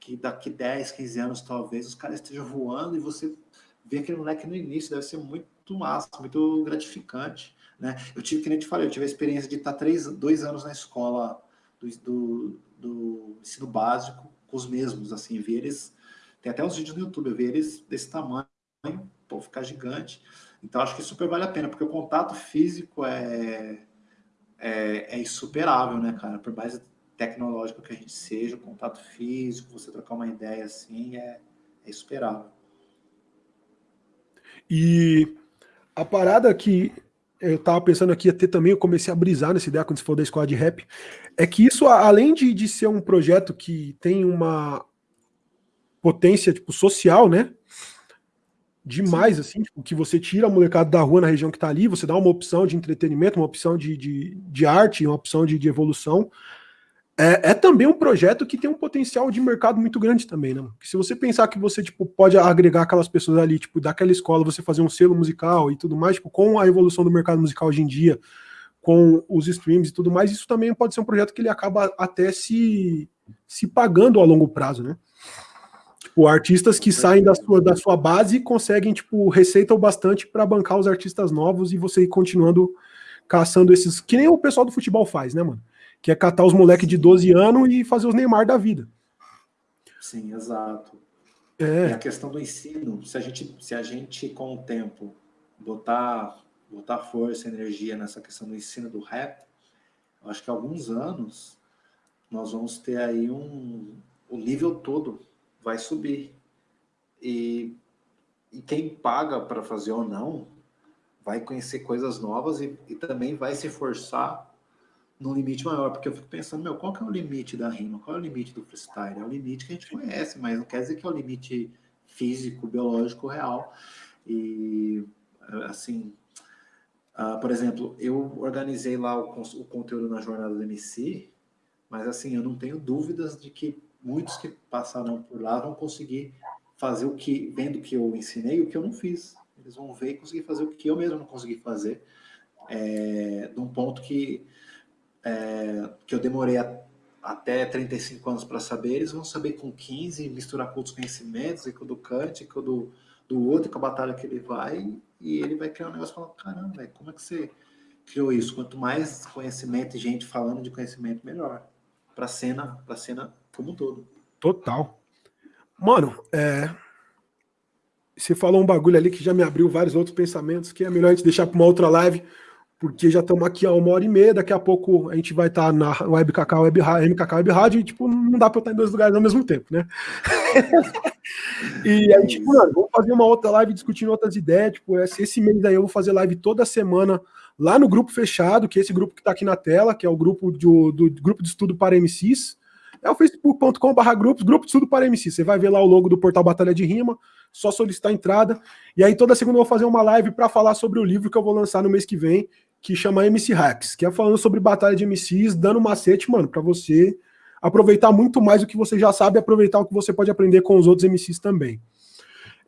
que daqui 10, 15 anos, talvez, os caras estejam voando e você vê aquele moleque no início, deve ser muito massa, muito gratificante, né? Eu tive, que nem te falei, eu tive a experiência de estar três, dois anos na escola do, do, do ensino básico com os mesmos, assim, ver eles Tem até uns vídeos no YouTube, eu eles desse tamanho, pô, ficar gigante. Então, acho que super vale a pena, porque o contato físico é, é, é insuperável, né, cara? Por mais tecnológico que a gente seja, o contato físico, você trocar uma ideia assim, é, é insuperável. E a parada que eu tava pensando aqui até também, eu comecei a brisar nessa ideia quando você falou da escola de rap, é que isso, além de, de ser um projeto que tem uma potência tipo, social, né? Demais, Sim. assim, tipo, que você tira a molecada da rua na região que tá ali, você dá uma opção de entretenimento, uma opção de, de, de arte, uma opção de, de evolução é, é, também um projeto que tem um potencial de mercado muito grande também, né? se você pensar que você tipo, pode agregar aquelas pessoas ali, tipo, daquela escola, você fazer um selo musical e tudo mais, tipo, com a evolução do mercado musical hoje em dia, com os streams e tudo mais, isso também pode ser um projeto que ele acaba até se, se pagando a longo prazo, né? Tipo, artistas que saem da sua, da sua base conseguem, tipo, receita o bastante para bancar os artistas novos e você ir continuando caçando esses. Que nem o pessoal do futebol faz, né, mano? que é catar os moleques de 12 anos e fazer os Neymar da vida. Sim, exato. É. E a questão do ensino, se a gente, se a gente com o tempo botar, botar força, energia nessa questão do ensino do rap, eu acho que há alguns anos nós vamos ter aí um o nível todo vai subir. E, e quem paga para fazer ou não vai conhecer coisas novas e, e também vai se forçar num limite maior, porque eu fico pensando, meu, qual que é o limite da rima? Qual é o limite do freestyle? É o limite que a gente conhece, mas não quer dizer que é o limite físico, biológico, real. E, assim, uh, por exemplo, eu organizei lá o, o conteúdo na jornada do MC, mas, assim, eu não tenho dúvidas de que muitos que passaram por lá vão conseguir fazer o que, vendo que eu ensinei, o que eu não fiz. Eles vão ver e conseguir fazer o que eu mesmo não consegui fazer, é, num ponto que é, que eu demorei a, até 35 anos para saber, eles vão saber com 15, misturar com outros conhecimentos, e com o do Kant, e com o do, do outro, com a batalha que ele vai, e ele vai criar um negócio e falar, caramba, como é que você criou isso? Quanto mais conhecimento e gente falando de conhecimento, melhor. Para a cena, pra cena como um todo. Total. Mano, é... você falou um bagulho ali que já me abriu vários outros pensamentos, que é melhor a gente deixar para uma outra live, porque já estamos aqui há uma hora e meia, daqui a pouco a gente vai estar tá na Web Cacau, Web, MKK Web Rádio, e tipo, não dá para eu estar em dois lugares ao mesmo tempo, né? e aí, tipo, mano, vamos fazer uma outra live discutindo outras ideias, tipo, esse, esse mês aí eu vou fazer live toda semana lá no grupo fechado, que é esse grupo que está aqui na tela, que é o grupo do, do grupo de estudo para MCs, é o facebook.com.br grupos, grupo de estudo para MCs, você vai ver lá o logo do portal Batalha de Rima, só solicitar a entrada, e aí toda segunda eu vou fazer uma live para falar sobre o livro que eu vou lançar no mês que vem, que chama MC Hacks, que é falando sobre batalha de MCs, dando macete, mano, para você aproveitar muito mais o que você já sabe aproveitar o que você pode aprender com os outros MCs também.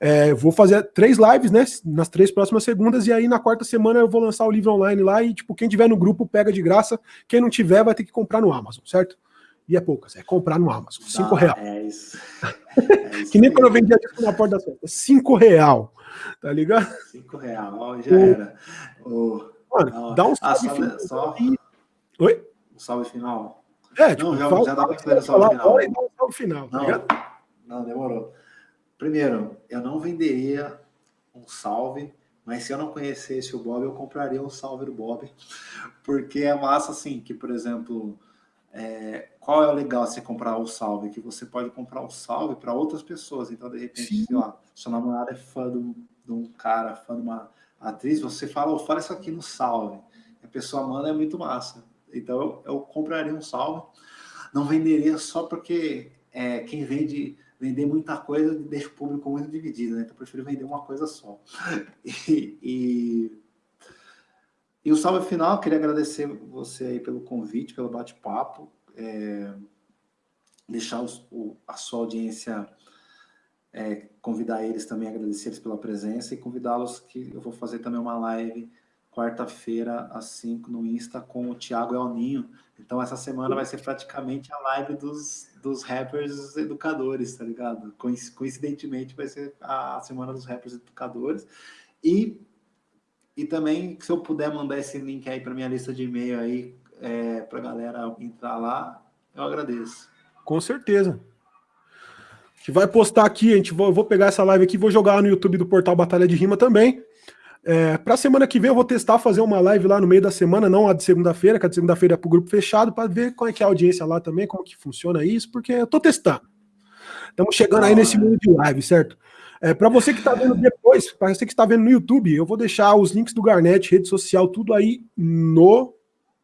É, vou fazer três lives, né, nas três próximas segundas, e aí na quarta semana eu vou lançar o livro online lá, e tipo, quem tiver no grupo pega de graça, quem não tiver vai ter que comprar no Amazon, certo? E é poucas, é comprar no Amazon, cinco ah, real. É isso. É isso que nem quando eu vendia disco na porta da festa, cinco real, tá ligado? Cinco real, já era. O... Mano, dá um ah, salve ah, final. Só... Oi? Um salve final. É, tipo, não, já, fala, já dá para fazer o salve final. E dá um salve final, tá não, tá não, demorou. Primeiro, eu não venderia um salve, mas se eu não conhecesse o Bob, eu compraria um salve do Bob. Porque é massa, assim, que, por exemplo, é, qual é o legal de você comprar o salve? Que você pode comprar o salve para outras pessoas. Então, de repente, Sim. sei lá, sua namorada é fã de um, de um cara, fã de uma atriz, você fala, oh, fala isso aqui no salve. A pessoa manda, é muito massa. Então eu, eu compraria um salve. Não venderia só porque é, quem vende vender muita coisa deixa o público muito dividido, né? Então eu prefiro vender uma coisa só. E, e, e o salve final, queria agradecer você aí pelo convite, pelo bate-papo, é, deixar os, o, a sua audiência é, convidar eles também, agradecer eles pela presença e convidá-los que eu vou fazer também uma live quarta-feira às 5 no Insta com o Thiago Elninho. Então essa semana vai ser praticamente a live dos, dos rappers educadores, tá ligado? Coincidentemente vai ser a semana dos rappers educadores. E, e também, se eu puder mandar esse link aí para minha lista de e-mail aí, é, para galera entrar lá, eu agradeço. Com certeza. que vai postar aqui, a gente vou, eu vou pegar essa live aqui, vou jogar no YouTube do portal Batalha de Rima também. É, para semana que vem eu vou testar fazer uma live lá no meio da semana, não a de segunda-feira, que a de segunda-feira é para o grupo fechado, para ver qual é que é a audiência lá também, como que funciona isso, porque eu tô testando. Estamos chegando aí nesse mundo de live, certo? É, para você que está vendo depois, para você que está vendo no YouTube, eu vou deixar os links do Garnet, rede social, tudo aí no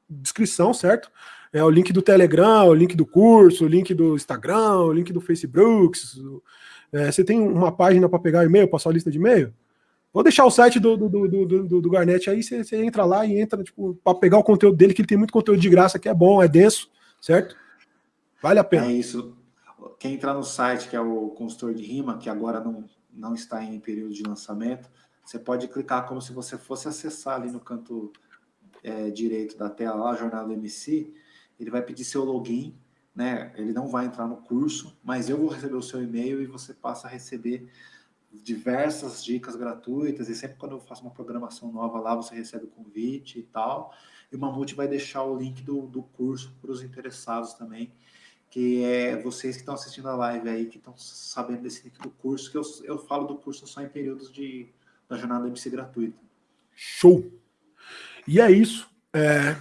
descrição, certo? É o link do Telegram, o link do curso, o link do Instagram, o link do Facebook. É, você tem uma página para pegar e-mail, passar a lista de e-mail? Vou deixar o site do, do, do, do, do Garnet aí, você, você, entra lá e entra tipo, para pegar o conteúdo dele, que ele tem muito conteúdo de graça, que é bom, é denso, certo? Vale a pena. É isso. Quem entrar no site, que é o consultor de rima, que agora não, não está em período de lançamento, você pode clicar como se você fosse acessar ali no canto é, direito da tela, lá, Jornada do MC, ele vai pedir seu login, né? Ele não vai entrar no curso, mas eu vou receber o seu e-mail e você passa a receber diversas dicas gratuitas, e sempre quando eu faço uma programação nova lá, você recebe o convite e tal. E o Mamute vai deixar o link do, do curso para os interessados também, que é vocês que estão assistindo a live aí, que estão sabendo desse link do curso, que eu, eu falo do curso só em períodos de, da jornada MC gratuita. Show! E é isso. É...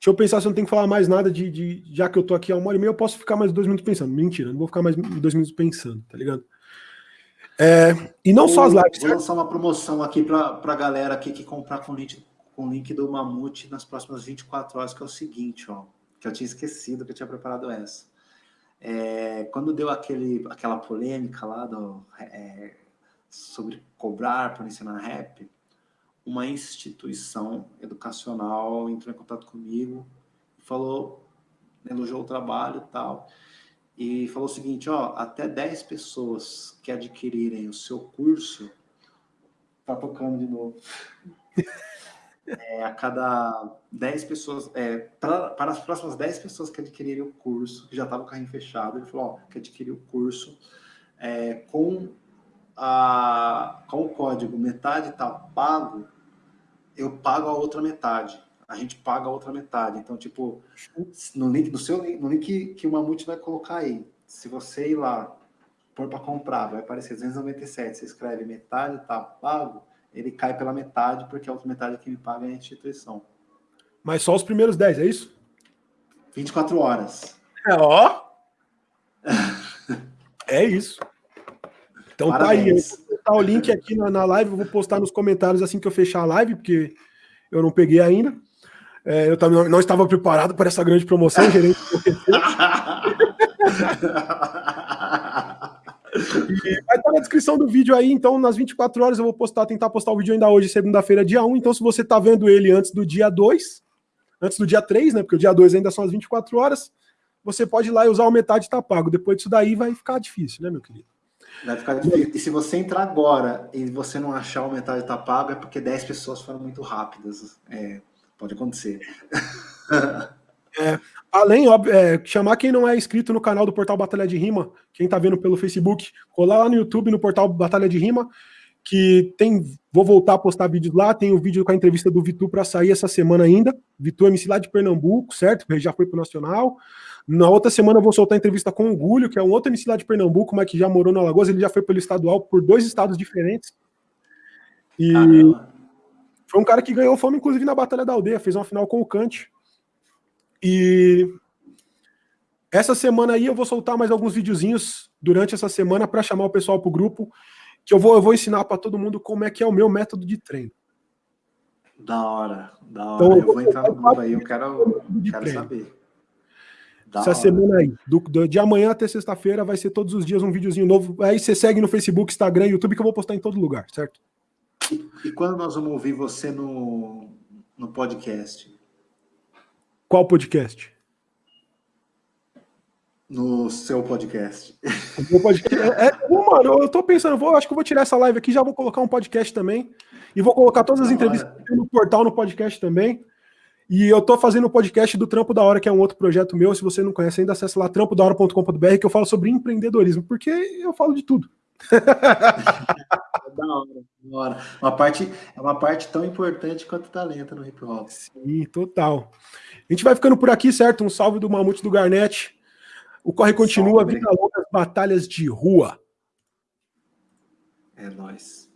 Deixa eu pensar se eu não tenho que falar mais nada de, de, Já que eu tô aqui há uma hora e meia, eu posso ficar mais dois minutos pensando. Mentira, não vou ficar mais dois minutos pensando, tá ligado? É, e não só as lives. Vou lançar uma promoção aqui para a galera aqui que comprar com o link, com o link do Mamute nas próximas 24 horas, que é o seguinte, ó. Que eu tinha esquecido que eu tinha preparado essa. É, quando deu aquele, aquela polêmica lá do, é, sobre cobrar por ensinar rap, uma instituição educacional entrou em contato comigo falou, elogiou o trabalho e tal, e falou o seguinte, ó, até 10 pessoas que adquirirem o seu curso, tá tocando de novo, é, a cada 10 pessoas, é, pra, para as próximas 10 pessoas que adquirirem o curso, que já estava o carrinho fechado, ele falou, ó, que adquirir o curso é, com, a, com o código metade tá pago, eu pago a outra metade. A gente paga a outra metade. Então, tipo, no link, no seu no link que o Mamute vai colocar aí, se você ir lá, pôr para comprar, vai aparecer 297, você escreve metade tá pago, ele cai pela metade, porque a outra metade que me paga é a instituição. Mas só os primeiros 10, é isso? 24 horas. É, ó. é isso. Então Parabéns. tá aí botar o link aqui na, na live, eu vou postar nos comentários assim que eu fechar a live, porque eu não peguei ainda. É, eu também não estava preparado para essa grande promoção, gerente. E vai estar na descrição do vídeo aí, então nas 24 horas eu vou postar, tentar postar o vídeo ainda hoje, segunda-feira, dia 1. Então, se você está vendo ele antes do dia 2, antes do dia 3, né? Porque o dia 2 ainda são as 24 horas, você pode ir lá e usar o metade tá pago. Depois disso daí vai ficar difícil, né, meu querido? Vai ficar difícil. E se você entrar agora e você não achar o metade tá pago, é porque 10 pessoas foram muito rápidas. É, pode acontecer. É, além, óbvio, é, chamar quem não é inscrito no canal do Portal Batalha de Rima, quem tá vendo pelo Facebook, colar lá no YouTube, no Portal Batalha de Rima, que tem. Vou voltar a postar vídeos lá. Tem o um vídeo com a entrevista do Vitu para sair essa semana ainda. Vitu MC lá de Pernambuco, certo? Já foi pro Nacional. Na outra semana eu vou soltar a entrevista com o Gulho, que é um outro MC lá de Pernambuco, mas que já morou na Alagoas. Ele já foi pelo estadual por dois estados diferentes. E foi um cara que ganhou fama, inclusive, na Batalha da Aldeia. Fez uma final com o Kant. E essa semana aí eu vou soltar mais alguns videozinhos durante essa semana para chamar o pessoal para o grupo, que eu vou, eu vou ensinar para todo mundo como é que é o meu método de treino. Da hora, da hora. Então, eu, vou entrar no grupo aí, eu quero, quero saber. Da Essa hora. semana aí, do, do, de amanhã até sexta-feira, vai ser todos os dias um videozinho novo. Aí você segue no Facebook, Instagram, YouTube, que eu vou postar em todo lugar, certo? E, e quando nós vamos ouvir você no, no podcast? Qual podcast? No seu podcast. O podcast. É, é, mano, eu tô pensando, vou, acho que eu vou tirar essa live aqui, já vou colocar um podcast também. E vou colocar todas as entrevistas no portal, no podcast também. E eu tô fazendo o um podcast do Trampo da Hora, que é um outro projeto meu. Se você não conhece ainda, acessa lá trampodahora.com.br, que eu falo sobre empreendedorismo, porque eu falo de tudo. da hora, da hora. Uma parte, é uma parte tão importante quanto talento no hip hop. Sim, total. A gente vai ficando por aqui, certo? Um salve do Mamute do Garnet. O corre continua, vida longa, batalhas de rua. É nóis.